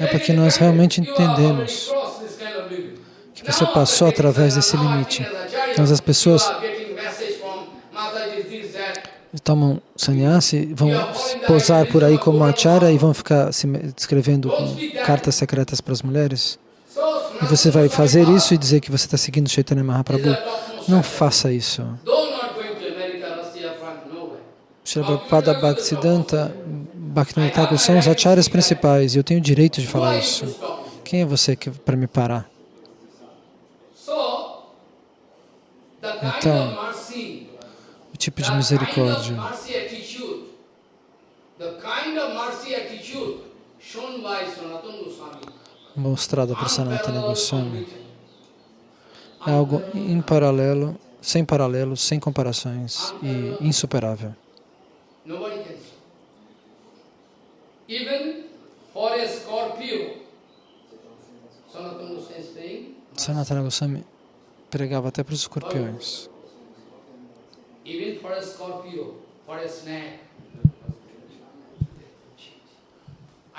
B: é porque nós realmente entendemos que você passou através desse limite. Então as pessoas tomam sannyasi, vão posar por aí como acharya e vão ficar escrevendo cartas secretas para as mulheres. E você vai fazer isso e dizer que você está seguindo Chaitanya Mahaprabhu. Não faça isso. Srila Prabhupada Bhaktisiddhanta, são os acharyas principais e eu tenho o direito de falar isso. Quem é você para me parar? Então, o tipo de misericórdia mostrada por Sanatana Goswami é algo em paralelo, sem paralelos, sem comparações e insuperável. Sanatana Goswami pregava até para os escorpiões.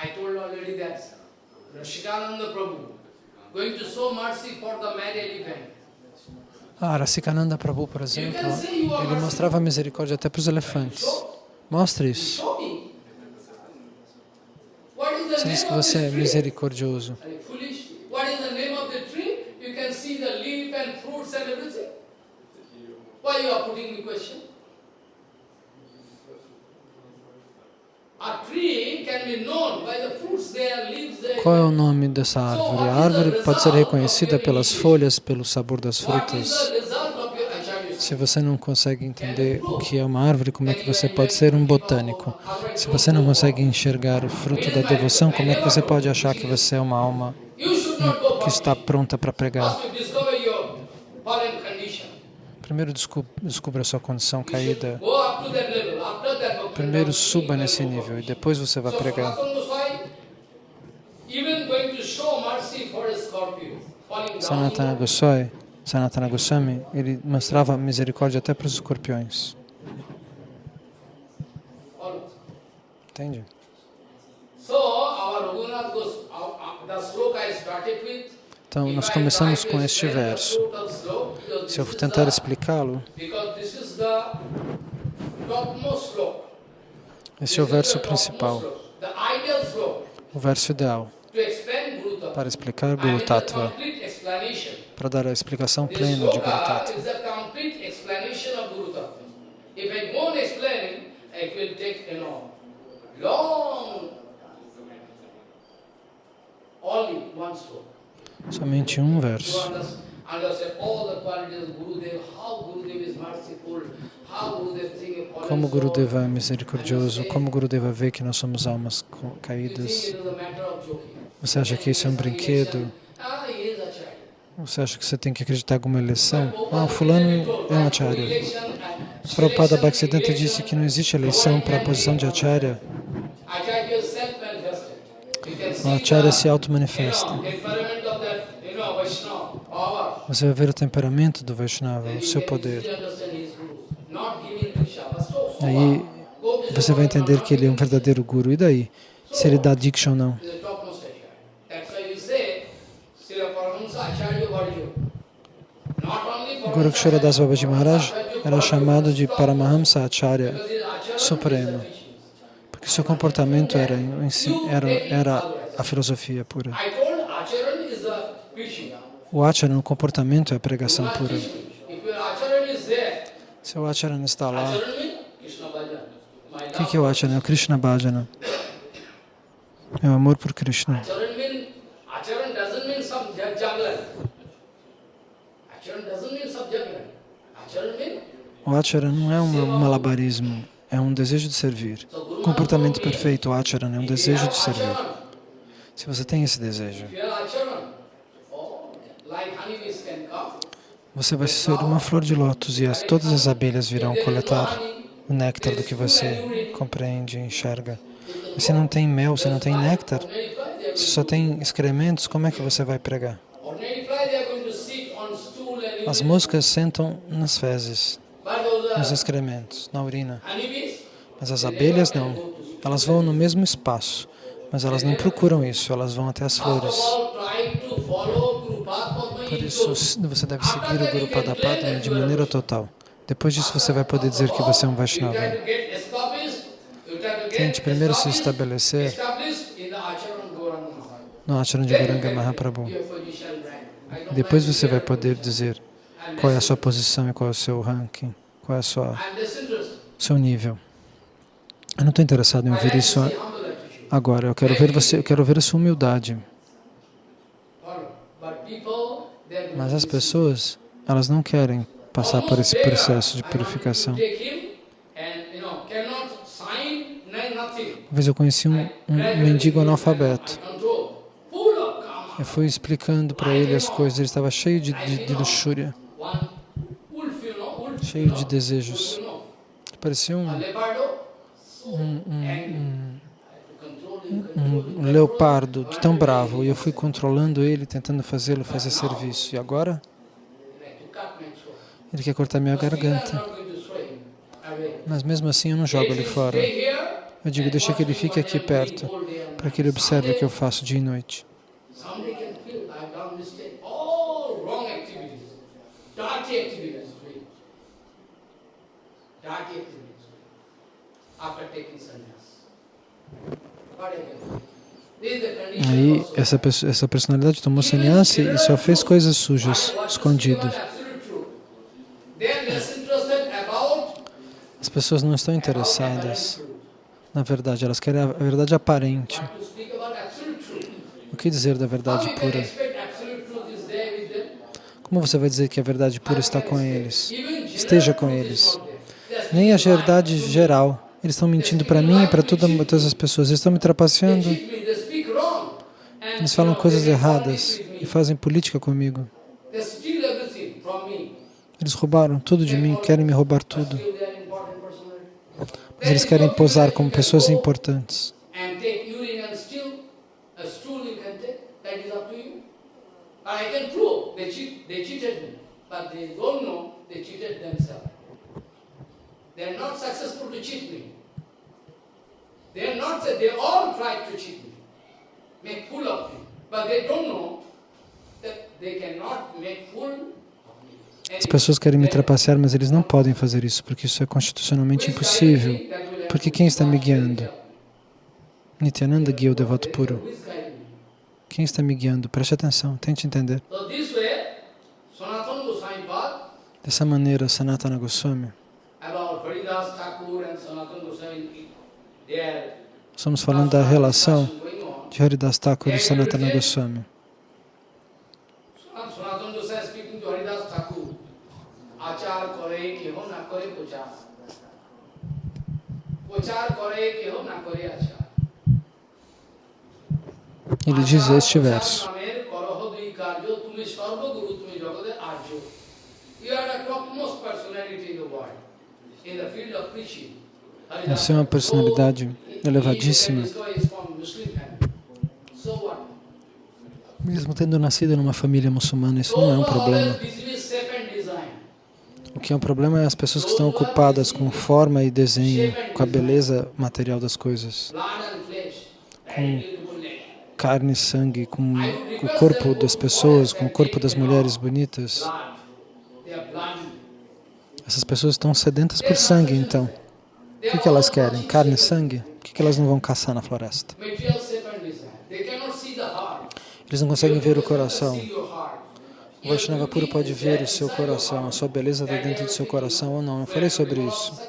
B: I told already that Rashikananda Prabhu going to show mercy for the mad elephant. Ah, Rasikananda Prabhu, por exemplo, ele mostrava misericórdia até para os elefantes. Mostre isso. Você diz que você é misericordioso. Qual é o nome dessa árvore? A árvore pode ser reconhecida pelas folhas, pelo sabor das frutas. Se você não consegue entender o que é uma árvore, como é que você pode ser um botânico? Se você não consegue enxergar o fruto da devoção, como é que você pode achar que você é uma alma que está pronta para pregar? Primeiro descubra a sua condição caída. Primeiro suba nesse nível e depois você vai pregar. Sanatana Goswami, Sanatana Goswami, ele mostrava misericórdia até para os escorpiões. Entende? Então, nós começamos com este verso. Se eu tentar explicá-lo, esse é o verso principal, o verso ideal para explicar Guru Tattva, para dar a explicação plena de Guru Tattva. Somente um verso. Como Gurudeva é misericordioso, como Gurudeva vê que nós somos almas caídas. Você acha que isso é um brinquedo? Você acha que você tem que acreditar em alguma eleição? Ah, fulano é um acharya. Prabhupada Bhaktisiddhanta disse que não existe eleição para a posição de acharya. O acharya se auto-manifesta. Você vai ver o temperamento do Vaishnava, o seu poder. Aí você vai entender que ele é um verdadeiro guru. E daí? Se ele dá diksha ou não. Guru Ksharadas Babaji Maharaj era chamado de Paramahamsa Acharya Supremo, porque seu comportamento era, era, era a filosofia pura. O Acharan, o comportamento é a pregação pura. Se o Acharan está lá, o que é o Acharan? É o Krishna Bhajana. É o amor por Krishna. O Acharan não é um malabarismo, é um desejo de servir. Comportamento perfeito, o Acharan, é um desejo de servir. Se você tem esse desejo, você vai ser uma flor de lótus e as, todas as abelhas virão coletar o néctar do que você compreende, enxerga. Mas se não tem mel, se não tem néctar, se só tem excrementos, como é que você vai pregar? As moscas sentam nas fezes, nos excrementos, na urina. Mas as abelhas não. Elas vão no mesmo espaço, mas elas não procuram isso, elas vão até as flores. Por isso, você deve seguir o Guru Padapadma de maneira total. Depois disso, você vai poder dizer que você é um Vaishnava. Tente primeiro se estabelecer no Acharan de Guranga Mahaprabhu. Depois você vai poder dizer qual é a sua posição e qual é o seu ranking, qual é o seu nível. Eu não estou interessado em ouvir isso agora. Eu quero ver você, eu quero ver a sua humildade. Mas as pessoas, elas não querem passar por esse processo de purificação. Uma vez eu conheci um, um mendigo analfabeto. Eu fui explicando para ele as coisas, ele estava cheio de, de, de luxúria, cheio de desejos. Parecia um, um, um um, leopardo tão bravo e eu fui controlando ele, tentando fazê-lo fazer serviço. E agora? Ele quer cortar minha garganta. Mas mesmo assim eu não jogo ele fora. Eu digo, deixa que ele fique aqui perto, para que ele observe o que eu faço dia e noite. Aí essa, essa personalidade tomou sannyasi e só fez coisas sujas, escondidas. As pessoas não estão interessadas. na verdade, elas querem a verdade aparente. O que dizer da verdade pura? Como você vai dizer que a verdade pura está com eles? Esteja com eles. Nem a verdade geral. Eles estão mentindo para mim e para todas as pessoas. Eles estão me trapaceando. Eles falam coisas erradas e fazem política comigo. Eles roubaram tudo de mim, querem me roubar tudo. Mas eles querem posar como pessoas importantes. They are not successful to cheat me. They are not, they all tried to cheat me, make fool of me. But they don't know that they cannot make fool as pessoas querem me trapacear, mas eles não podem fazer isso, porque isso é constitucionalmente impossível. Porque quem está me guiando? Nityananda guia o devoto puro. Quem está me guiando? Preste atenção, tente entender. Dessa maneira, Sanatana Goswami Estamos falando da relação de Haridas Thakur e Sanatana Goswami. Ele diz este verso. Você é uma personalidade elevadíssima. Mesmo tendo nascido numa família muçulmana, isso não é um problema. O que é um problema é as pessoas que estão ocupadas com forma e desenho, com a beleza material das coisas, com carne e sangue, com o corpo das pessoas, com o corpo das mulheres bonitas. Essas pessoas estão sedentas por sangue, então. O que, que elas querem? Carne e sangue? Por que, que elas não vão caçar na floresta? Eles não conseguem ver o coração. O Vaishnava puro pode ver o seu coração, a sua beleza está dentro do seu coração ou não. Eu falei sobre isso.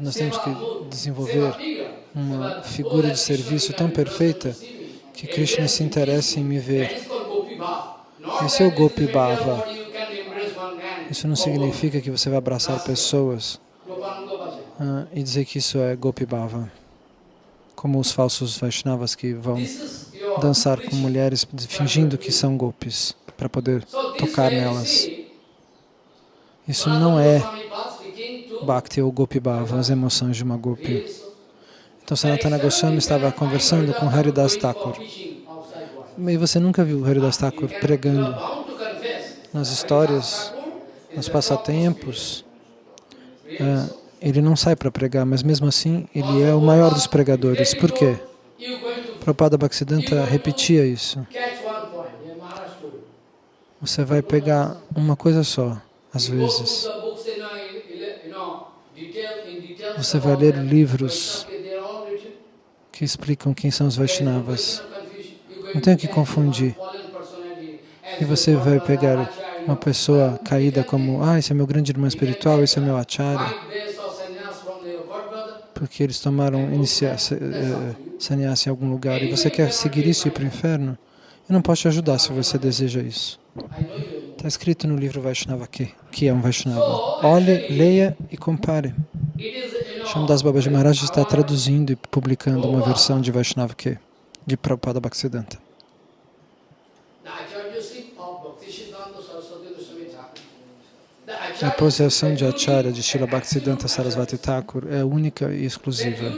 B: Nós temos que desenvolver uma figura de serviço tão perfeita que Krishna se interesse em me ver. Esse é o Gopi Bhava. Isso não significa que você vai abraçar pessoas ah, e dizer que isso é Gopi Bhava, como os falsos Vaishnavas que vão dançar com mulheres fingindo que são gopis para poder tocar nelas. Isso não é Bhakti ou Gopi Bhava, as emoções de uma Gopi. Então Sanatana Goswami estava conversando com Haridas Thakur. E você nunca viu Haridas Thakur pregando nas histórias, nos passatempos. É, ele não sai para pregar, mas mesmo assim ele é o maior dos pregadores. Por quê? Prabhupada Bhaktisiddhanta repetia isso. Você vai pegar uma coisa só, às vezes. Você vai ler livros que explicam quem são os Vaishnavas. Não tem que confundir. E você vai pegar uma pessoa caída como, ah, esse é meu grande irmão espiritual, esse é meu acharya, porque eles tomaram eh, sannyasa em algum lugar e você quer seguir isso e ir para o inferno, eu não posso te ajudar se você deseja isso. Está escrito no livro Vaishnava aqui, que é um Vaishnava. Olhe, leia e compare. Shamdas Babaji Maharaj está traduzindo e publicando uma versão de Vaishnava que de Prabhupada Bhaktisiddhanta. A possessão de Acharya de Srila Bhaktisiddhanta Sarasvati Thakur é única e exclusiva.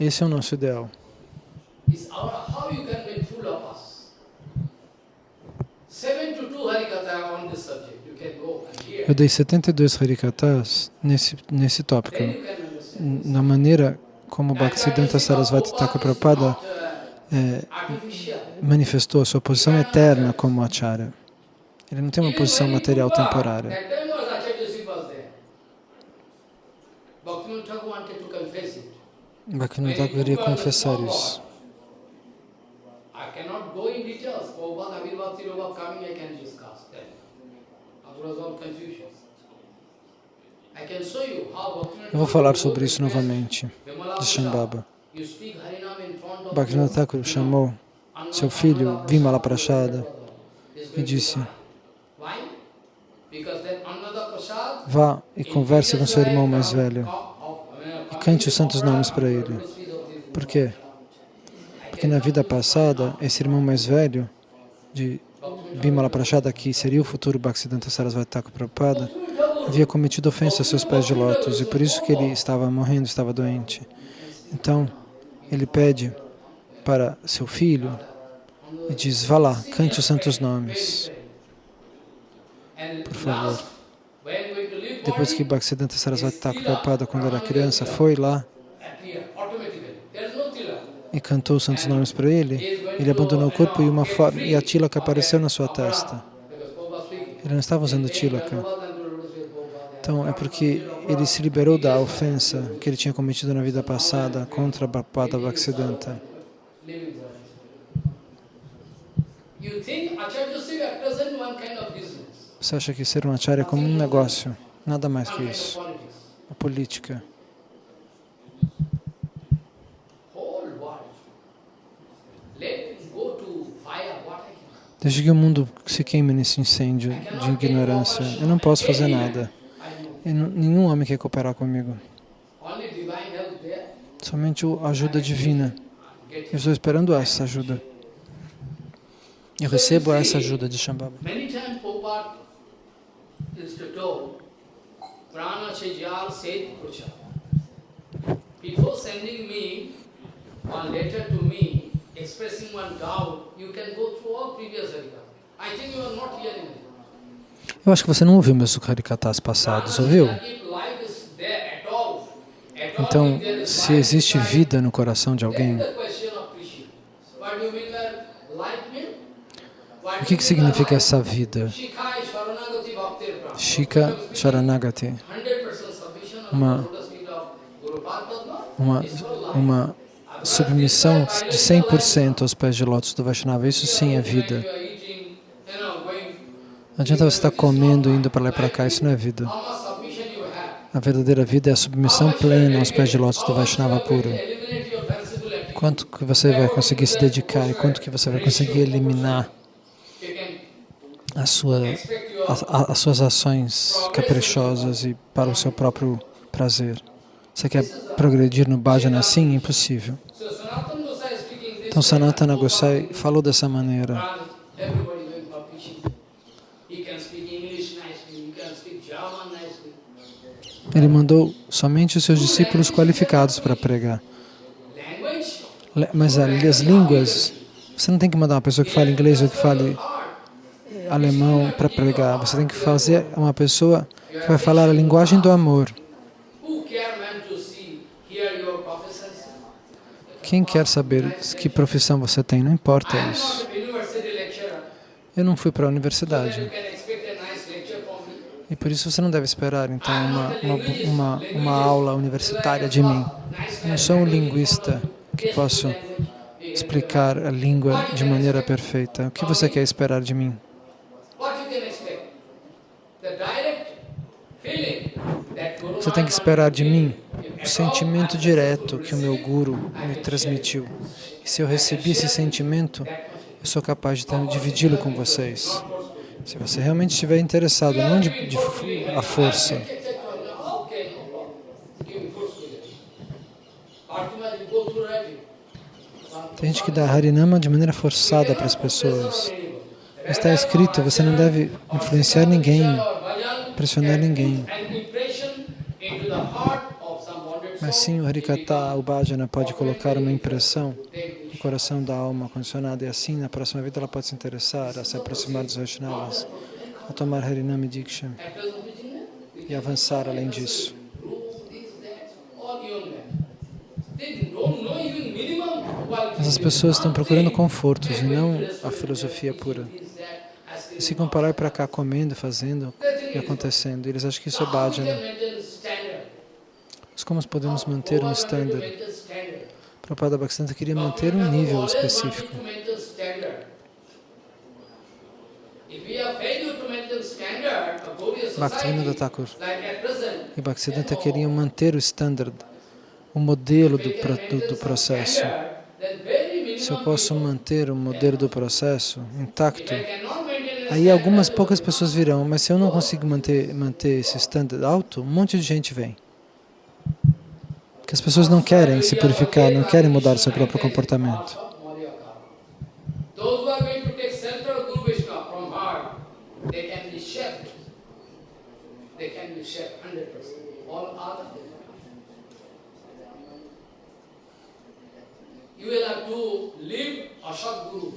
B: Esse é o nosso ideal. Eu dei 72 Harikatas nesse, nesse tópico, na maneira como Bhaktisiddhanta Sarasvati Thakur Prabhupada é, manifestou a sua posição eterna como Acharya. Ele não tem uma posição material temporária. Bhaktivinoda Thakur queria confessar isso. Eu vou falar sobre isso novamente, de Shambhava. Bhaktivinoda Thakur chamou seu filho, Vimala Prashada, e disse, vá e converse com seu irmão mais velho e cante os santos nomes para ele. Por quê? Porque na vida passada, esse irmão mais velho de Bimala Prashada, que seria o futuro Bhaktisiddhanta Sarasvati Thakur Prabhupada, havia cometido ofensa a seus pés de lótus e por isso que ele estava morrendo, estava doente. Então, ele pede para seu filho e diz, vá lá, cante os santos nomes, por favor. Depois que Bhaktisiddhanta Sarasvati Thakur Prabhupada, quando era criança, foi lá e cantou os santos nomes para ele, ele abandonou o corpo e, uma e a tilaka apareceu na sua testa. Ele não estava usando tilaka. Então, é porque ele se liberou da ofensa que ele tinha cometido na vida passada contra Bhapada Bhaktisiddhanta. Você acha que ser um acharya é como um negócio, nada mais que isso. A política. Desde que o mundo se queime nesse incêndio de ignorância, eu não posso fazer nada. E nenhum homem quer cooperar comigo. Somente a ajuda divina. Eu estou esperando essa ajuda. Eu recebo essa ajuda de Shambhava. Before sending me one letter to me expressing one doubt, you can go through all previous harikata. I think you are not hearing it. Eu acho que você não ouviu meus Harikatas passados, ouviu? Então, se existe vida no coração de alguém, o que, que significa essa vida? Shika Sharanagati, uma, uma, uma submissão de 100% aos pés de lótus do Vaishnava, isso sim é vida. Não adianta você estar comendo, indo para lá e para cá, isso não é vida. A verdadeira vida é a submissão plena aos pés de lótus do Vaishnava puro. Quanto que você vai conseguir se dedicar e quanto que você vai conseguir eliminar sua, a, a, as suas ações caprichosas e para o seu próprio prazer. Você quer progredir no bhajana assim? Impossível. Então Sanatana Gosai falou dessa maneira. Ele mandou somente os seus discípulos qualificados para pregar. Mas as línguas, você não tem que mandar uma pessoa que fale inglês ou que fale alemão para pregar. Você tem que fazer uma pessoa que vai falar a linguagem do amor. Quem quer saber que profissão você tem, não importa isso. Eu não fui para a universidade. E por isso você não deve esperar, então, uma, uma, uma, uma aula universitária de mim. Eu não sou um linguista que posso explicar a língua de maneira perfeita. O que você quer esperar de mim? Você tem que esperar de mim o sentimento direto que o meu Guru me transmitiu. E se eu recebi esse sentimento, eu sou capaz de dividi-lo com vocês. Se você realmente estiver interessado, não de, de a força. Tem gente que dá Harinama de maneira forçada para as pessoas. Está escrito, você não deve influenciar ninguém, pressionar ninguém. Mas sim, o Harikata, o Bhajana, pode colocar uma impressão no coração da alma condicionada e assim, na próxima vida, ela pode se interessar a se aproximar dos Vaishnavas, a tomar Harinami Diksha e avançar além disso. As pessoas estão procurando confortos e não a filosofia pura. E se comparar para cá comendo, fazendo e acontecendo, eles acham que isso é bhajana. Como podemos manter um standard? Prabhupada Bhaktisiddhanta queria manter um nível específico. Bhaktivinoda Thakur e Bhaktisiddhanta queriam manter o standard, o modelo do, do, do processo. Se eu posso manter o modelo do processo intacto, aí algumas poucas pessoas virão, mas se eu não consigo manter, manter esse standard alto, um monte de gente vem. Porque as pessoas não querem se purificar, não querem mudar o seu próprio comportamento. Guru,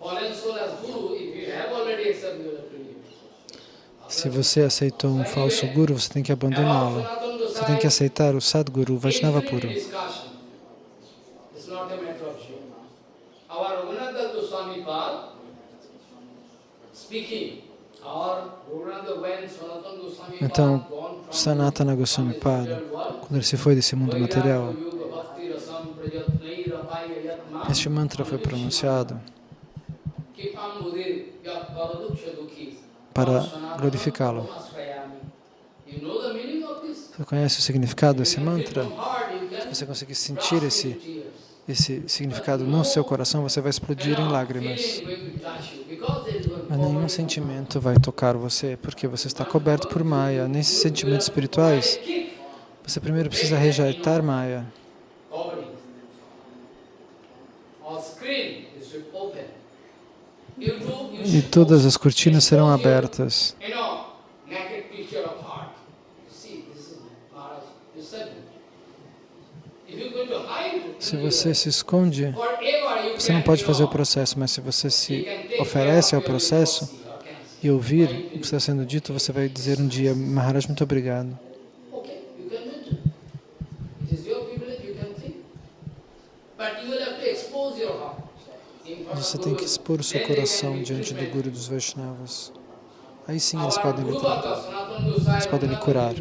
B: fallen soul as Guru, if you have already accepted, you will have to leave. Se você aceitou um falso guru, você tem que abandoná-lo. Você tem que aceitar o Sadguru, Vaishnava puro. Então, Sanatana Goswami Pada, quando ele se foi desse mundo material, este mantra foi pronunciado para glorificá-lo. Você conhece o significado desse mantra? Se você conseguir sentir esse, esse significado no seu coração, você vai explodir em lágrimas. Mas nenhum sentimento vai tocar você, porque você está coberto por Maya. Nesses sentimentos espirituais, você primeiro precisa rejeitar Maya. E todas as cortinas serão abertas. Se você se esconde, você não pode fazer o processo, mas se você se oferece ao processo e ouvir o que está sendo dito, você vai dizer um dia, Maharaj, muito obrigado. Você tem que expor o seu coração diante do Guru dos Vaishnavas. Aí sim eles podem lhe, eles podem lhe curar.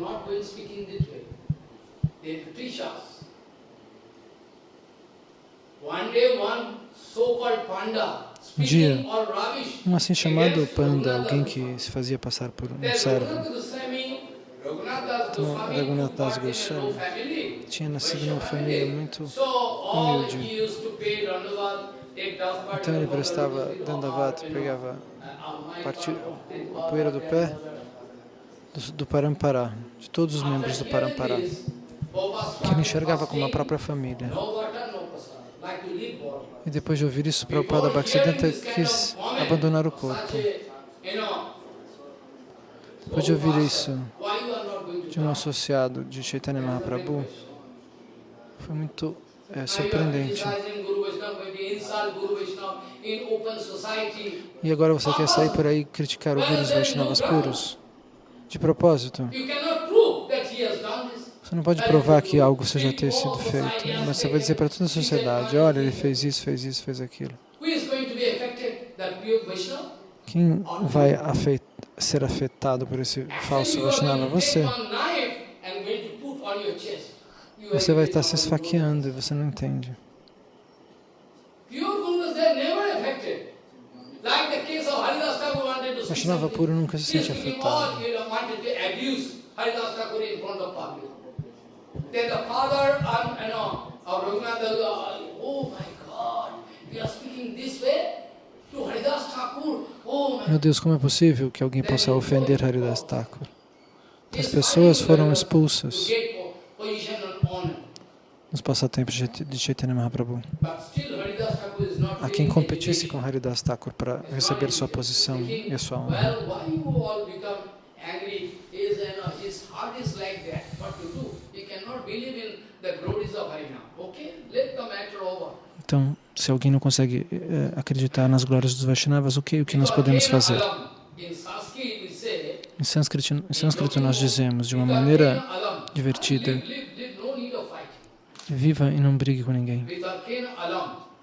B: Um dia, um assim chamado panda, alguém que se fazia passar por um servo, então, Raghunath Das Goswami tinha nascido numa família muito humilde. Então ele prestava Dandavat, pegava a poeira do pé do, do Parampará, de todos os membros do Parampará, que ele enxergava como a própria família. E depois de ouvir isso, Prabhupada Bhaktisiddhanta quis abandonar o corpo. Depois de ouvir isso de um associado de Chaitanya Mahaprabhu, foi muito é, surpreendente. E agora você quer sair por aí e criticar o Guru Vaishnavas puros? De propósito? Você não pode provar que algo seja ter sido feito, mas você vai dizer para toda a sociedade, olha, ele fez isso, fez isso, fez aquilo. Quem vai afet ser afetado por esse falso Vaishnava? Você. Você vai estar se esfaqueando e você não entende. Vaishnava puro nunca se sente afetado. Then the father and you know, of Raghunath, oh my God, you are speaking this way to Haridas Thakur. Oh Meu Deus, como é possível que alguém possa ofender Haridas Thakur? As pessoas foram expulsas nos passatempos de Chaitanya Mahaprabhu. A quem competisse com Haridas Thakur para receber sua posição e sua honra. Então, se alguém não consegue eh, acreditar nas glórias dos Vaishnavas, o que, o que nós podemos fazer? Em sânscrito, em sânscrito nós dizemos de uma maneira divertida, Viva e não brigue com ninguém.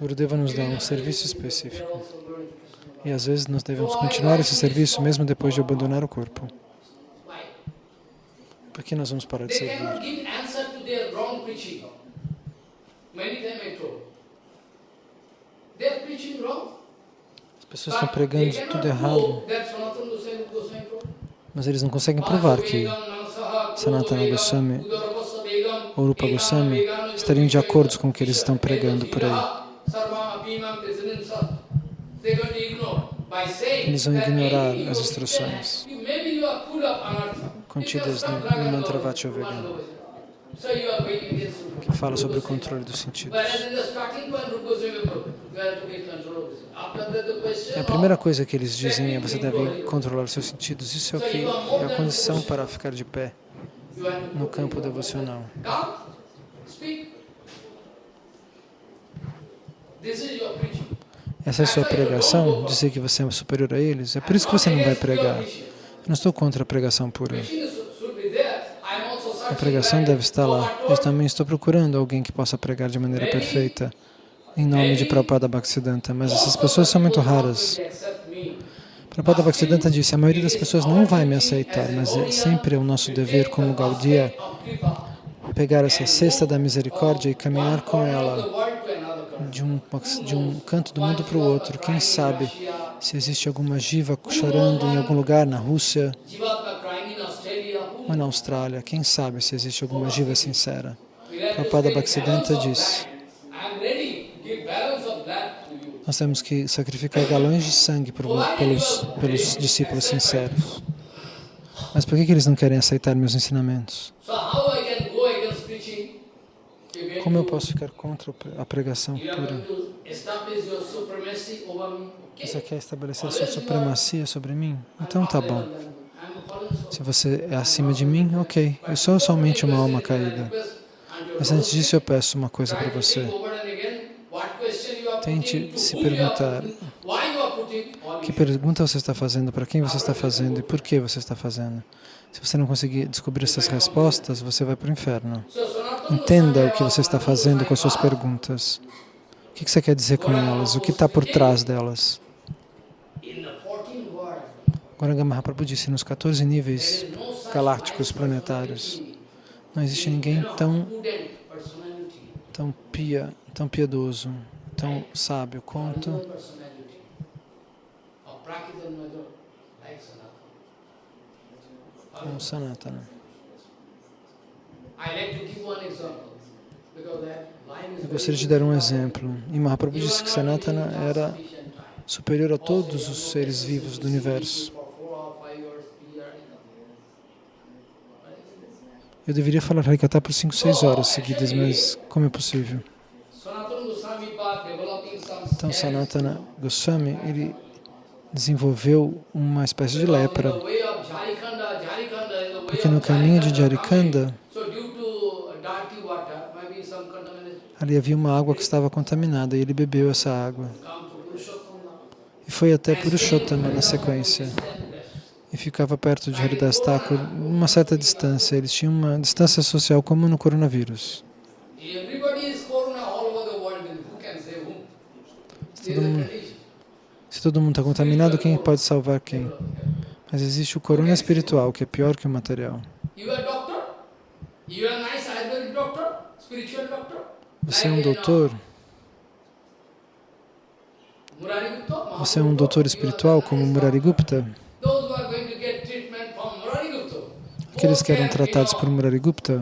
B: Gurudeva nos dá um serviço específico. E às vezes nós devemos continuar esse serviço mesmo depois de abandonar o corpo. Por que nós vamos parar de servir? As pessoas estão pregando tudo errado, mas eles não conseguem provar que Sanatana Goswami ou Rupa Goswami estariam de acordo com o que eles estão pregando por aí. Eles vão ignorar as instruções contidas no, no mantra Vachovegana, que fala sobre o controle dos sentidos. A primeira coisa que eles dizem é você deve controlar os seus sentidos. Isso é o que é a condição para ficar de pé no campo devocional. Essa é a sua pregação, dizer que você é superior a eles. É por isso que você não vai pregar. Eu não estou contra a pregação pura. A pregação deve estar lá. Eu também estou procurando alguém que possa pregar de maneira perfeita em nome de Prabhupada Bhaktisiddhanta, mas essas pessoas são muito raras. Prabhupada Bhaktisiddhanta disse, a maioria das pessoas não vai me aceitar, mas é sempre o nosso dever como Gaudiya pegar essa cesta da misericórdia e caminhar com ela de um, de um canto do mundo para o outro. Quem sabe se existe alguma jiva chorando em algum lugar na Rússia ou na Austrália. Quem sabe se existe alguma jiva sincera. Prabhupada Bhaktisiddhanta diz, nós temos que sacrificar galões de sangue pelos, pelos discípulos sinceros. Mas por que, que eles não querem aceitar meus ensinamentos? Como eu posso ficar contra a pregação pura? Você quer estabelecer sua supremacia sobre mim? Então tá bom. Se você é acima de mim, ok. Eu sou somente uma alma caída. Mas antes disso eu peço uma coisa para você. Tente se perguntar que pergunta você está fazendo, para quem você está fazendo e por que você está fazendo. Se você não conseguir descobrir essas respostas, você vai para o inferno. Entenda o que você está fazendo com as suas perguntas. O que você quer dizer com elas? O que está por trás delas? Goranga Mahaprabhu disse, nos 14 níveis galácticos planetários, não existe ninguém tão, tão, pia, tão piedoso, tão sábio quanto como Sanatana. Eu gostaria de dar um exemplo. E Mahaprabhu disse que Sanatana era superior a todos os seres vivos do universo. Eu deveria falar Harikata por 5, 6 horas seguidas, mas como é possível? Então, Sanatana Goswami, ele desenvolveu uma espécie de lepra. Porque no caminho de Jarikanda, ali havia uma água que estava contaminada e ele bebeu essa água. E foi até Purushottama na sequência. E ficava perto de Haridas Thakur, uma certa distância. Eles tinham uma distância social como no coronavírus. Se todo mundo, se todo mundo está contaminado, quem pode salvar quem? Mas existe o corona espiritual, que é pior que o material. Você é um doutor? Você é um doutor espiritual como Murari Gupta? Aqueles que eram tratados por Murari Gupta,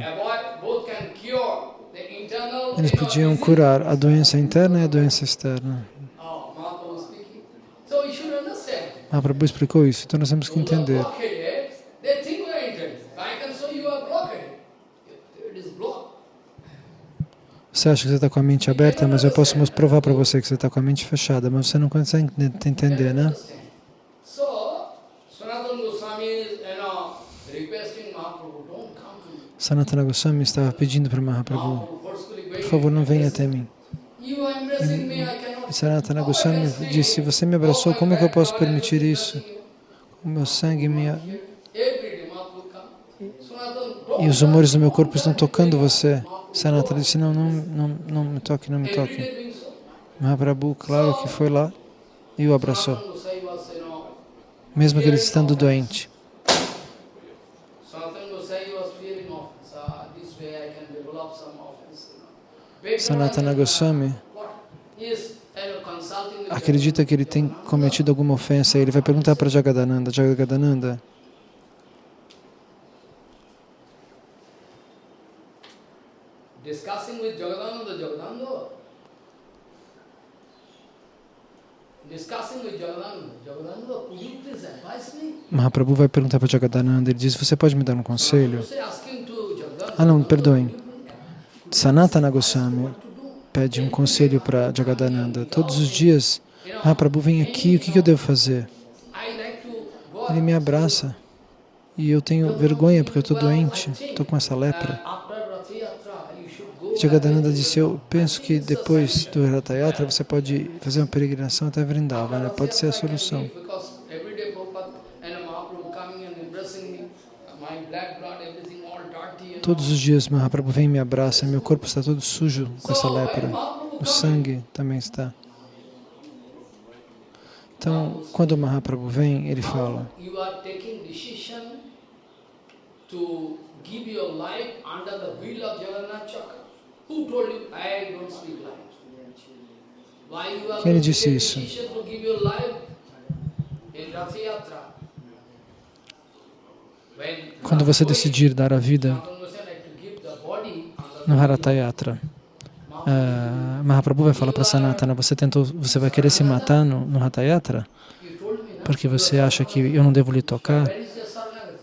B: eles podiam curar a doença interna e a doença externa. Mahaprabhu explicou isso, então nós temos que entender. Você acha que você está com a mente aberta, mas eu posso provar para você que você está com a mente fechada, mas você não consegue entender, né? Sanatana Goswami estava pedindo para Mahaprabhu, por favor, não venha até mim. Sanatana Goswami disse, você me abraçou, como é que eu posso permitir isso? O meu sangue, minha... E os humores do meu corpo estão tocando você. Sanatana disse, não, não, não, não me toque, não me toque. Mahaprabhu, claro que foi lá e o abraçou, mesmo que ele estando doente. Sanatana Goswami acredita que ele tem cometido alguma ofensa, ele vai perguntar para Jagadananda, Jagadananda, discussing with Jagadananda, Jagadananda, discussing with Jagadananda, Jagadananda, could you please advise me? Mahaprabhu vai perguntar para Jagadananda, ele diz, você pode me dar um conselho? Ah não, perdoem. Sanatana Goswami pede um conselho para Jagadananda. Todos os dias, Mahaprabhu vem aqui, o que eu devo fazer? Ele me abraça e eu tenho vergonha porque eu estou doente, estou com essa lepra. Jagadananda disse, eu penso que depois do Ratha Yatra você pode fazer uma peregrinação até Vrindavana, né? pode ser a solução. Todos os dias Mahaprabhu vem e me abraça, meu corpo está todo sujo com essa lepra, o sangue também está. Então, quando Mahaprabhu vem, ele fala, lhe disse isso? Quando você decidir dar a vida no Harata Yatra, uh, Mahaprabhu vai falar para Sanatana, você tentou, você vai querer se matar no, no Hatha Yatra? Porque você acha que eu não devo lhe tocar?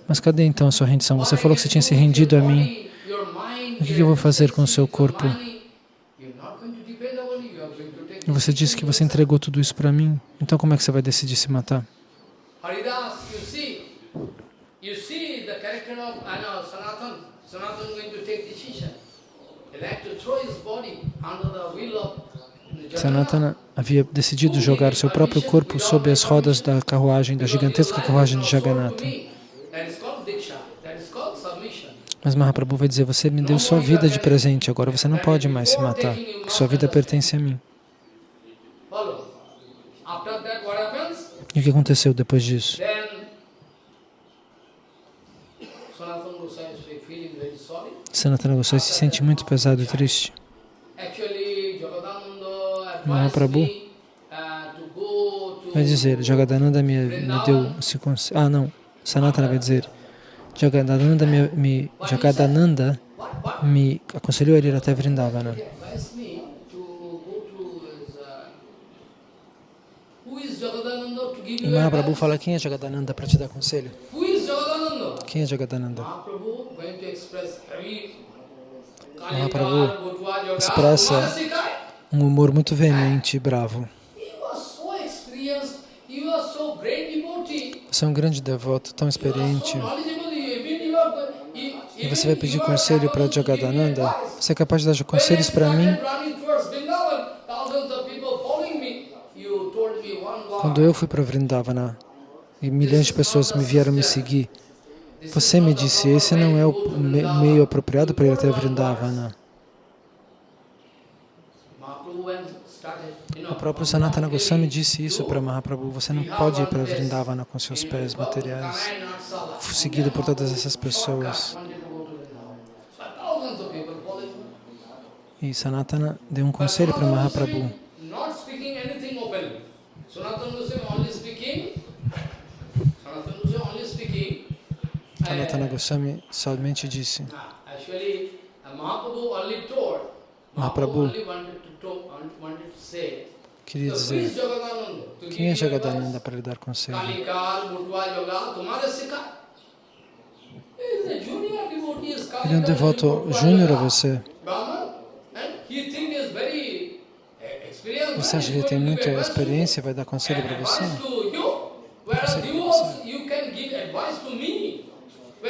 B: Mas cadê então a sua rendição? Você falou que você tinha se rendido a mim. O que eu vou fazer com o seu corpo? Você disse que você entregou tudo isso para mim, então como é que você vai decidir se matar? Sanatana havia decidido jogar seu próprio corpo sob as rodas da carruagem, da gigantesca carruagem de Jagannatha. Mas Mahaprabhu vai dizer, você me deu sua vida de presente, agora você não pode mais se matar, porque sua vida pertence a mim. E o que aconteceu depois disso? Sanatana Goswami se sente muito pesado e triste. Mahaprabhu vai dizer, Jagadananda me, me deu esse conselho. Ah, não. Sanatana vai dizer, Jagadananda me, me, Jagadananda me aconselhou a ir até Vrindavana. E Mahaprabhu fala, quem é Jagadananda para te dar conselho? Quem é Jagadananda? Mahaprabhu expressa um humor muito veemente e bravo. Você é um grande devoto, tão experiente. E você vai pedir conselho para Jagadananda? Você é capaz de dar conselhos para mim? Quando eu fui para Vrindavana e milhões de pessoas me vieram me seguir, você me disse, esse não é o meio apropriado para ir até Vrindavana. O próprio Sanatana Goswami disse isso para Mahaprabhu, você não pode ir para Vrindavana com seus pés materiais, seguido por todas essas pessoas. E Sanatana deu um conselho para Mahaprabhu. Sanatana Goswami somente disse. Mahaprabhu queria dizer quem é Jagadananda para lhe dar conselho? Ele é um devoto júnior a você. Você acha que ele tem muita experiência e vai dar conselho para você?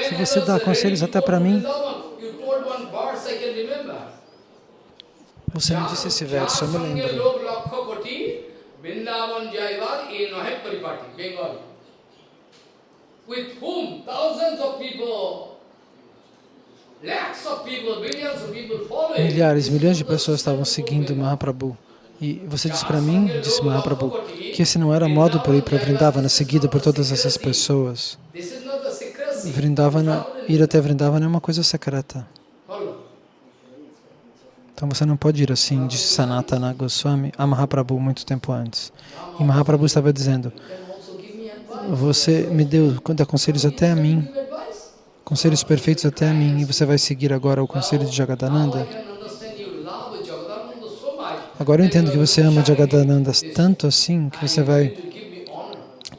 B: Se você dá conselhos até para mim, você me disse esse verso, eu me lembro. With whom thousands of people Milhares, milhões de pessoas estavam seguindo Mahaprabhu. E você disse para mim, disse Mahaprabhu, que esse não era modo para ir para Vrindavana, seguido por todas essas pessoas. Vrindavana, ir até Vrindavana é uma coisa secreta. Então você não pode ir assim, disse Sanatana Goswami a Mahaprabhu muito tempo antes. E Mahaprabhu estava dizendo, você me deu conselhos até a mim, conselhos perfeitos até a mim, e você vai seguir agora o conselho de Jagadananda? Agora eu entendo que você ama Jagadananda tanto assim que você vai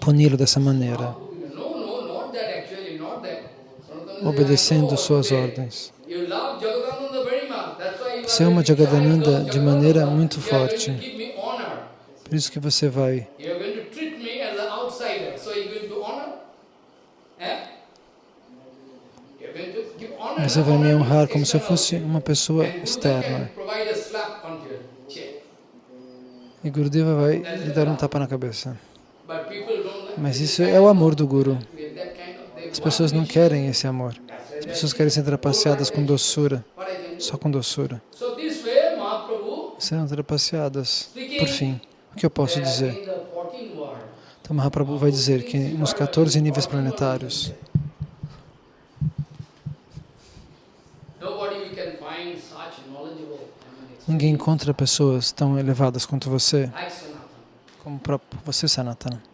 B: puni-lo dessa maneira, obedecendo suas ordens. Você ama Jagadananda de maneira muito forte. Por isso que você vai. Você vai me honrar como se eu fosse uma pessoa externa. E Gurudeva vai lhe dar um tapa na cabeça. Mas isso é o amor do Guru. As pessoas não querem esse amor. As pessoas querem ser trapaceadas com doçura, só com doçura. Serão trapaceadas. Por fim, o que eu posso dizer? Então Mahaprabhu vai dizer que nos 14 níveis planetários, Ninguém encontra pessoas tão elevadas quanto você, como próprio você, Sanatana.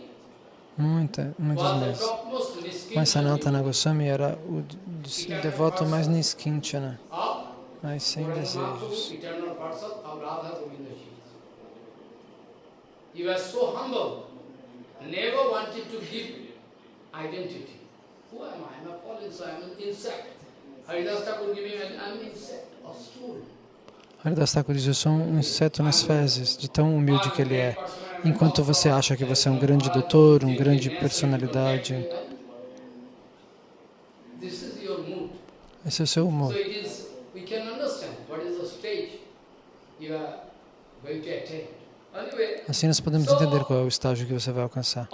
B: muita, muitos meses. Mas Sanatana Goswami era o devoto mais niskinchana, mas sem desejos. He was so humble, never wanted to give identity. Who am I? I'm a fallen soul, I'm an insect. Haridas Thakur giving an, I'm an insect of stool. Haridas Thakur diz, eu sou um inseto nas fezes, de tão humilde que ele é. Enquanto você acha que você é um grande doutor, um grande personalidade, esse é o seu humor. Assim nós podemos entender qual é o estágio que você vai alcançar.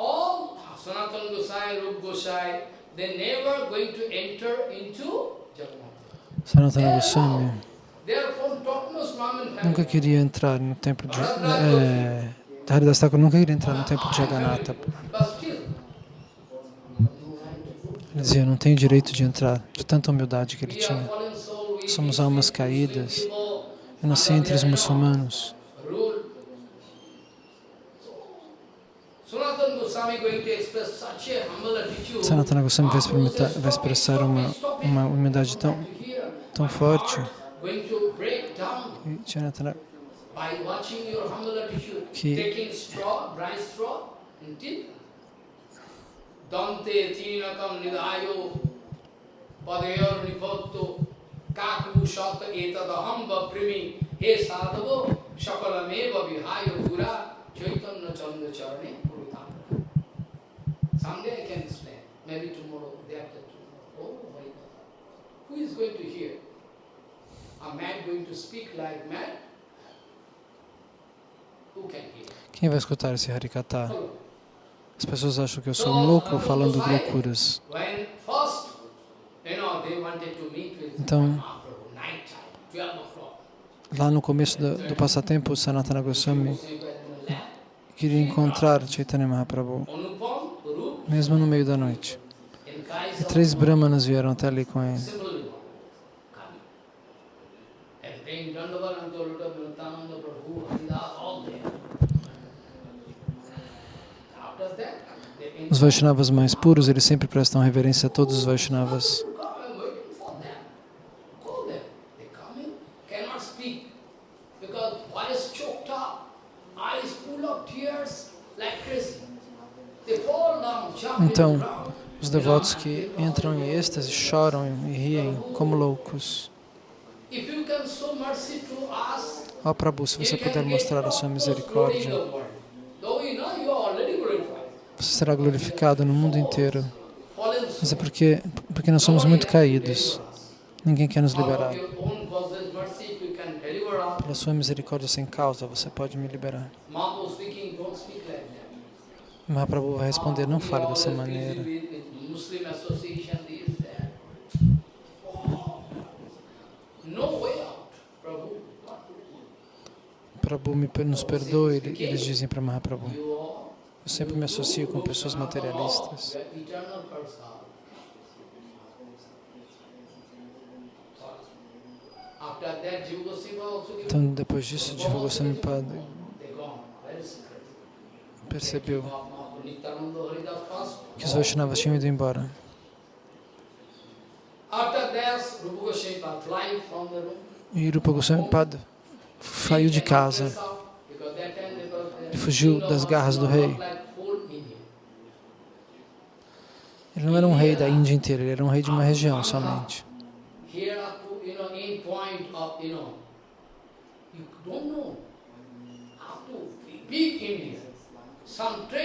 B: Sanatana Goswami nunca queria entrar no templo de... É, Haridas Thakur nunca queria entrar no templo de Jagannatha. Ele dizia, não tenho direito de entrar, de tanta humildade que ele tinha. Somos almas caídas. Eu nasci entre os muçulmanos. Sanatana Goswami vai, vai expressar uma, uma humildade tão, tão forte que Sanatana que Dante tinakam nidayo padayor nipotto kakvushat etadaham vaprimi he sadhavo shakalameva vihayo gura chaitanya chanda charane Someday I can explain, maybe tomorrow, day after tomorrow. Oh, Harikatha. Who is going to hear? A man going to speak like mad? Quem vai escutar esse Harikatha? As pessoas acham que eu sou um louco falando loucuras. Então, lá no começo do, do passatempo, Sanatana Goswami queria encontrar Chaitanya Mahaprabhu mesmo no meio da noite. E três brahmanas vieram até ali com ele. Os Vaishnavas mais puros, eles sempre prestam reverência a todos os Vaishnavas. Então, os devotos que entram em êxtase choram e riem como loucos. Ó oh, Prabhu, se você puder mostrar a sua misericórdia, você será glorificado no mundo inteiro. Mas é porque, porque nós somos muito caídos. Ninguém quer nos liberar. Pela sua misericórdia sem causa, você pode me liberar. Mahaprabhu vai responder, não fale dessa maneira. Prabhu me, nos perdoe, eles dizem para Mahaprabhu. Eu sempre me associo com pessoas materialistas. Então, depois disso, Jiva Goswami Padre percebeu que os Vaishnavas tinham ido embora. E Rupa Goswami Pada saiu de casa. Ele fugiu das garras do rei. Ele não era um rei da Índia inteira, ele era um rei de uma região somente.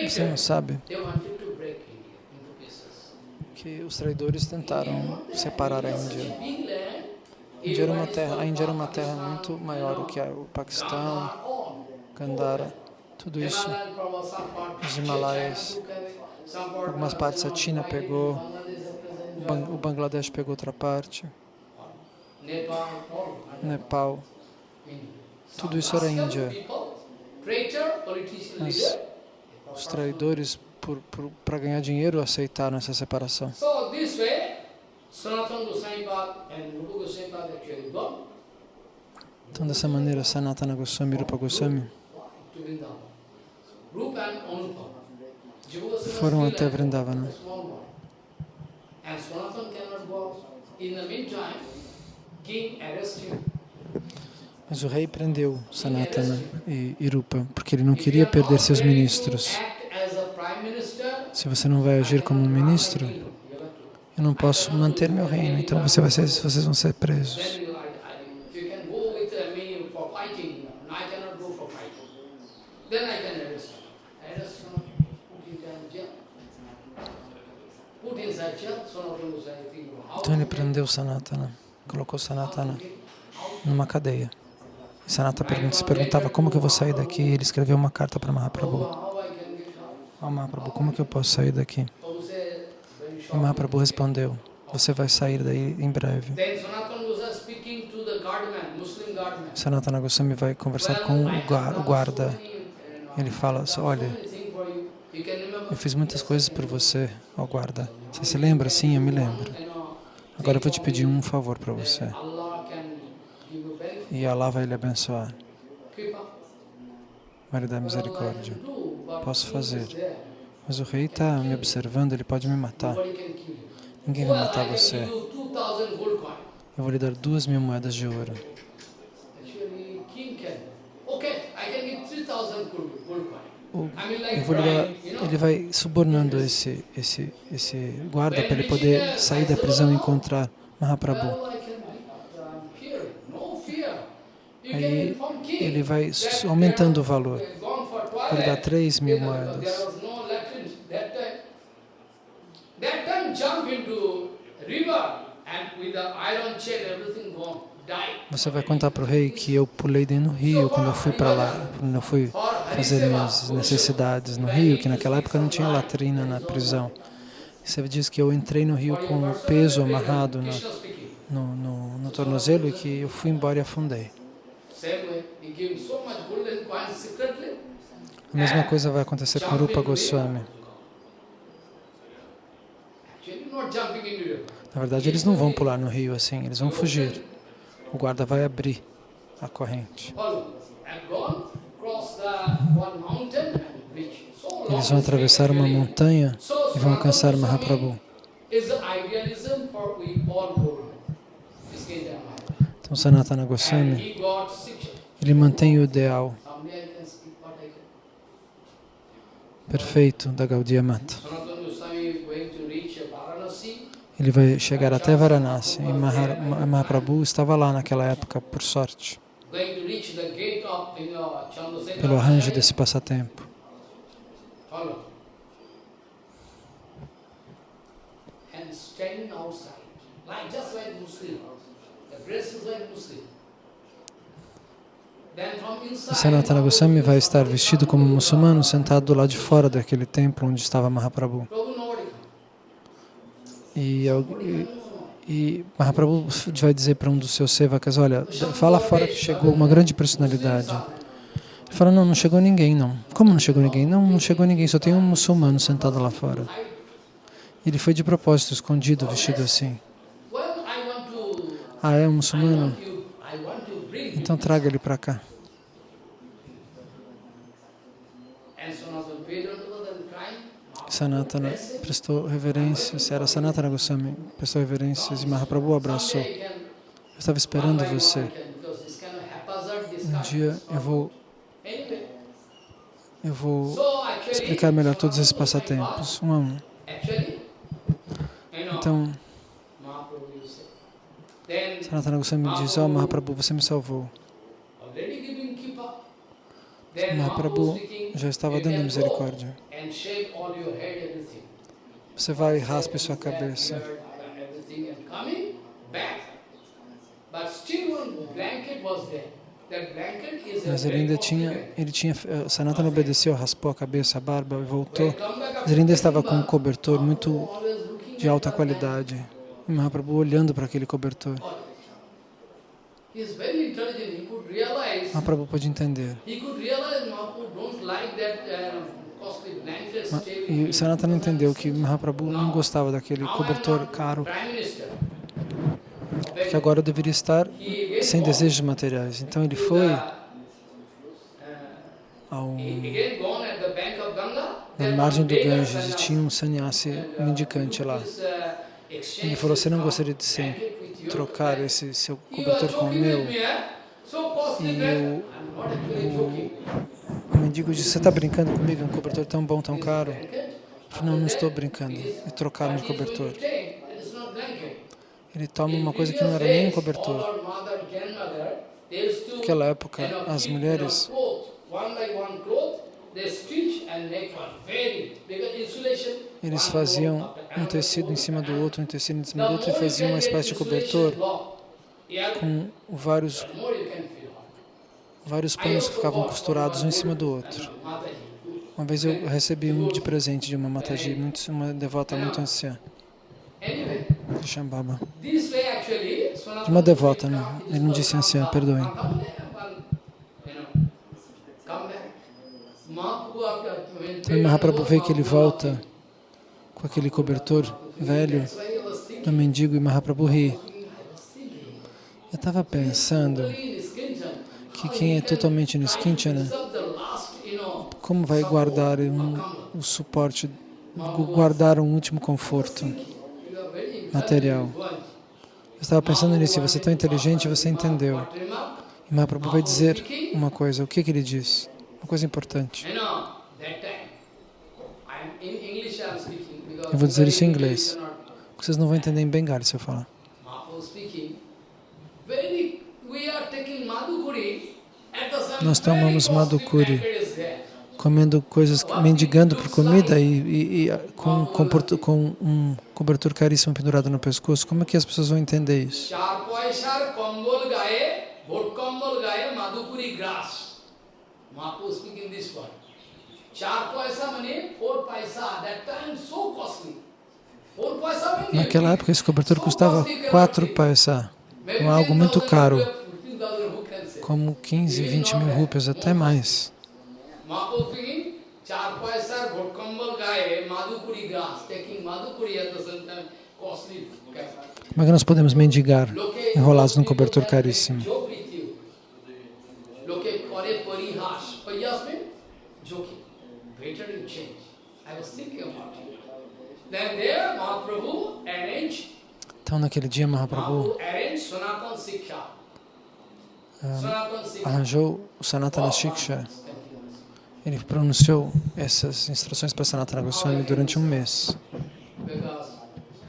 B: Você não sabe que os traidores tentaram separar a Índia. A Índia era uma terra, a Índia era uma terra muito maior do que o Paquistão, Gandhara, tudo isso, os Himalaias, algumas partes a China pegou, o Bangladesh pegou outra parte, Nepal, tudo isso era Índia. Mas os traidores, para ganhar dinheiro, aceitaram essa separação. Então, dessa maneira, Sanatana Goswami e Rupa Goswami foram até Vrindavana. Mas o rei prendeu Sanatana e Irupa, porque ele não queria perder seus ministros. Se você não vai agir como um ministro, eu não posso manter meu reino, então você vai ser, vocês vão ser presos. Então ele prendeu Sanatana, colocou Sanatana numa cadeia. Sanata se perguntava como que eu vou sair daqui. Ele escreveu uma carta para Mahaprabhu. Oh, Mahaprabhu, como que eu posso sair daqui? E Mahaprabhu respondeu, você vai sair daí em breve. Sanatana Goswami vai conversar com o guarda. Ele fala, olha, eu fiz muitas coisas por você, ó guarda. Você se lembra? Sim, eu me lembro. Agora eu vou te pedir um favor para você e Allah vai lhe abençoar. Lhe dar misericórdia. Posso fazer. Mas o rei está me observando, ele pode me matar. Ninguém vai matar você. Eu vou lhe dar duas mil moedas de ouro. Lhe dar, ele vai subornando esse, esse, esse guarda para ele poder sair da prisão e encontrar Mahaprabhu. Aí ele vai aumentando o valor. Ele dá 3 mil moedas. Você vai contar para o rei que eu pulei dentro do rio quando eu fui para lá, quando eu fui fazer minhas necessidades no rio, que naquela época não tinha latrina na prisão. Você diz que eu entrei no rio com o peso amarrado no, no, no, no tornozelo e que eu fui embora e afundei. A mesma coisa vai acontecer com Rupa Goswami. Na verdade, eles não vão pular no rio assim, eles vão fugir. O guarda vai abrir a corrente. Eles vão atravessar uma montanha e vão alcançar Mahaprabhu. Então Sanatana Goswami, ele mantém o ideal perfeito da Gaudiya Mata. Ele vai chegar até Varanasi e Mahaprabhu estava lá naquela época, por sorte, pelo arranjo desse passatempo. E Sanatana Goswami vai estar vestido como muçulmano, sentado do lado de fora daquele templo onde estava Mahaprabhu. E, e, Mahaprabhu vai dizer para um dos seus sevakas, olha, fala fora que chegou uma grande personalidade. Ele fala, não, não chegou ninguém, não. Como não chegou ninguém? Não, não chegou ninguém, só tem um muçulmano sentado lá fora. Ele foi de propósito, escondido, vestido assim. Ah, é um muçulmano? Então traga ele para cá. Sanatana prestou reverências, era Sanatana Goswami, prestou reverências e Mahaprabhu abraçou. Eu estava esperando você. Um dia eu vou, eu vou explicar melhor todos esses passatempos, um a um. Então, Sanatana Goswami diz, ó oh, Mahaprabhu, você me salvou. Mahaprabhu já estava dando misericórdia. Você vai e raspe sua cabeça. Mas ele ainda tinha, ele tinha, eh, Sanatana obedeceu, raspou a cabeça, a barba e voltou. Mas ele ainda estava com um cobertor muito de alta qualidade. E Mahaprabhu olhando para aquele cobertor. Mahaprabhu pode entender. E Sanatana entendeu que Mahaprabhu não gostava daquele cobertor caro, que agora deveria estar sem desejos materiais. Então ele foi ao, na margem do Ganges e tinha um sannyasi mendicante lá. Ele falou, você não gostaria de ser trocar esse seu cobertor com o meu. E o, o, mendigo disse, você está brincando comigo? Um cobertor tão bom, tão caro. Não, não estou brincando. E trocaram de cobertor. Ele toma uma coisa que não era nem um cobertor. Naquela época, as mulheres eles faziam um tecido em cima do outro, um tecido em cima do outro e faziam uma espécie de cobertor com vários, vários panos que ficavam costurados um em cima do outro. Uma vez eu recebi um de presente de uma Mataji, muito, uma devota muito anciã, de Shambhava. De uma devota, não. ele não disse anciã, perdoem. Então Mahaprabhu vê que ele volta com aquele cobertor velho do mendigo e Mahaprabhu ri. Eu estava pensando que quem é totalmente no Skinchana, como vai guardar um, o suporte, guardar um último conforto material? Eu estava pensando nisso, você é tão inteligente, você entendeu. E Mahaprabhu vai dizer uma coisa, o que, que ele diz? Uma coisa importante. Eu vou dizer isso em inglês. Vocês não vão entender em bengali se eu falar. Nós tomamos madhukuri, comendo coisas, mendigando por comida e, e, e com, com, com, um cobertor caríssimo pendurado no pescoço. Como é que as pessoas vão entender isso? Mahaprabhu speaking this. Naquela época, esse cobertor custava 4 paisa, algo muito caro, como 15, 20 mil rupias, até mais. Como é que nós podemos mendigar enrolados num cobertor caríssimo? or Yasmin, joking. Better you change. I was thinking about it. Then there, Mahaprabhu arranged,
C: Então, naquele dia, Mahaprabhu ah, arranjou o Sanatana Shiksha. Ele pronunciou essas instruções para Sanatana Goswami durante um mês.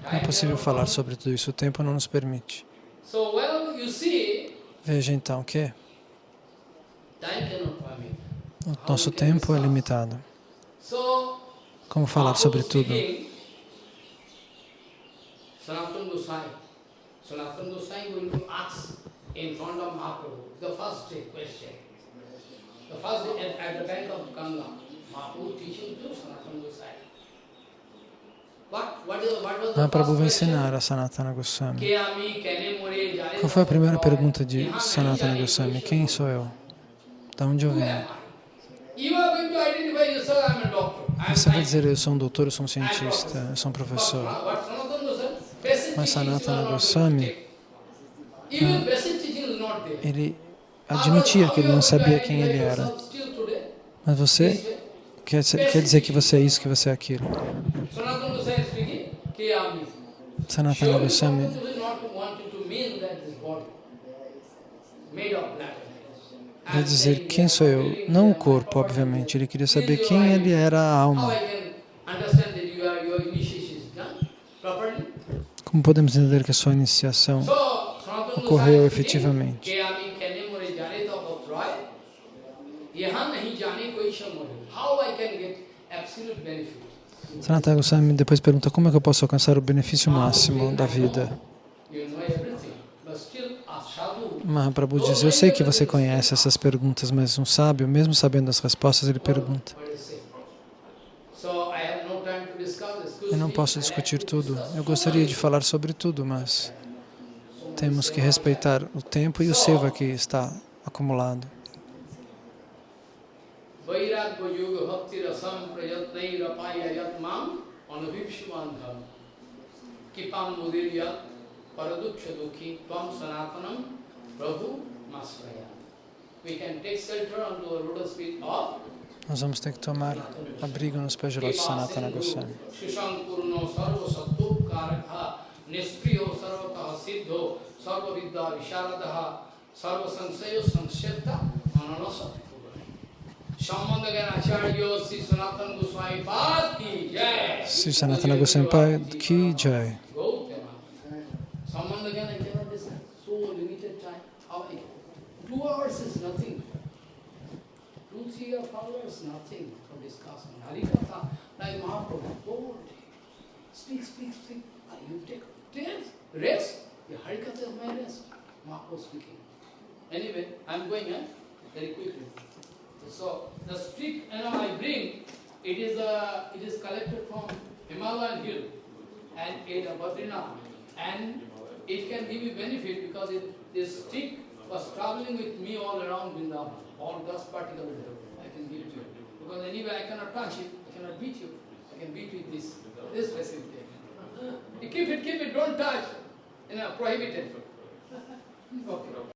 C: Não é possível falar sobre tudo isso, o tempo não nos permite. Veja então que o nosso tempo é limitado. Como falar sobre tudo?
B: Sanatana Goswami. Sanatana Goswami going to ask in front of Mahaprabhu, the first question. The first at, at the bank of Ganga, Mahaprabhu teaching to Sanatana the
C: Mahaprabhu vai ensinar a Sanatana Goswami. Qual foi a primeira pergunta de Sanatana Goswami? Quem sou eu? De onde eu venho? Você vai dizer, eu sou um doutor, eu sou um cientista, eu sou um professor.
B: But Sanatana Goswami, basic
C: Mas Sanatana Goswami, ele admitia que ele não sabia quem ele era. Mas você quer, quer dizer que você é isso, que você é aquilo.
B: Sanatana Goswami
C: vai dizer quem sou eu, não o corpo, obviamente. Ele queria saber quem ele era a alma.
B: I can understand that you are, your initiation is done properly?
C: Como podemos entender que a sua iniciação ocorreu efetivamente? Sanatana Goswami depois pergunta como é que eu posso alcançar o benefício máximo da vida. Mahaprabhu diz, eu sei que você conhece essas perguntas, mas um sábio, mesmo sabendo as respostas, ele pergunta. Eu não posso discutir tudo. Eu gostaria de falar sobre tudo, mas temos que respeitar o tempo e o seva que está acumulado.
B: Kipam sanatanam prabhu. We can take shelter onto the lotus feet of
C: Nós vamos ter que tomar abrigo nos pés de Lord Sanatana Goswami.
B: Sri Sanatana Goswami
C: Pai Ki Jai.
B: Two hours is nothing. Or four hours, nothing for discussion. Harikatha, like Mahaprabhu, whole day. Speak, speak, speak. Ah, You take rest. Rest. The Harikatha is my rest. Mahaprabhu speaking. Anyway, I'm going eh? very quickly. So the stick, you know, I bring, it is uh, it is collected from Himalayan hill and it uh, and it can give you benefit because it, this stick was traveling with me all around Vrindavan, all dust particles. I can give it to you because anyway I cannot touch it, I cannot beat you. I can beat with this this facility. You keep it, keep it, don't touch. You know, prohibited. Okay.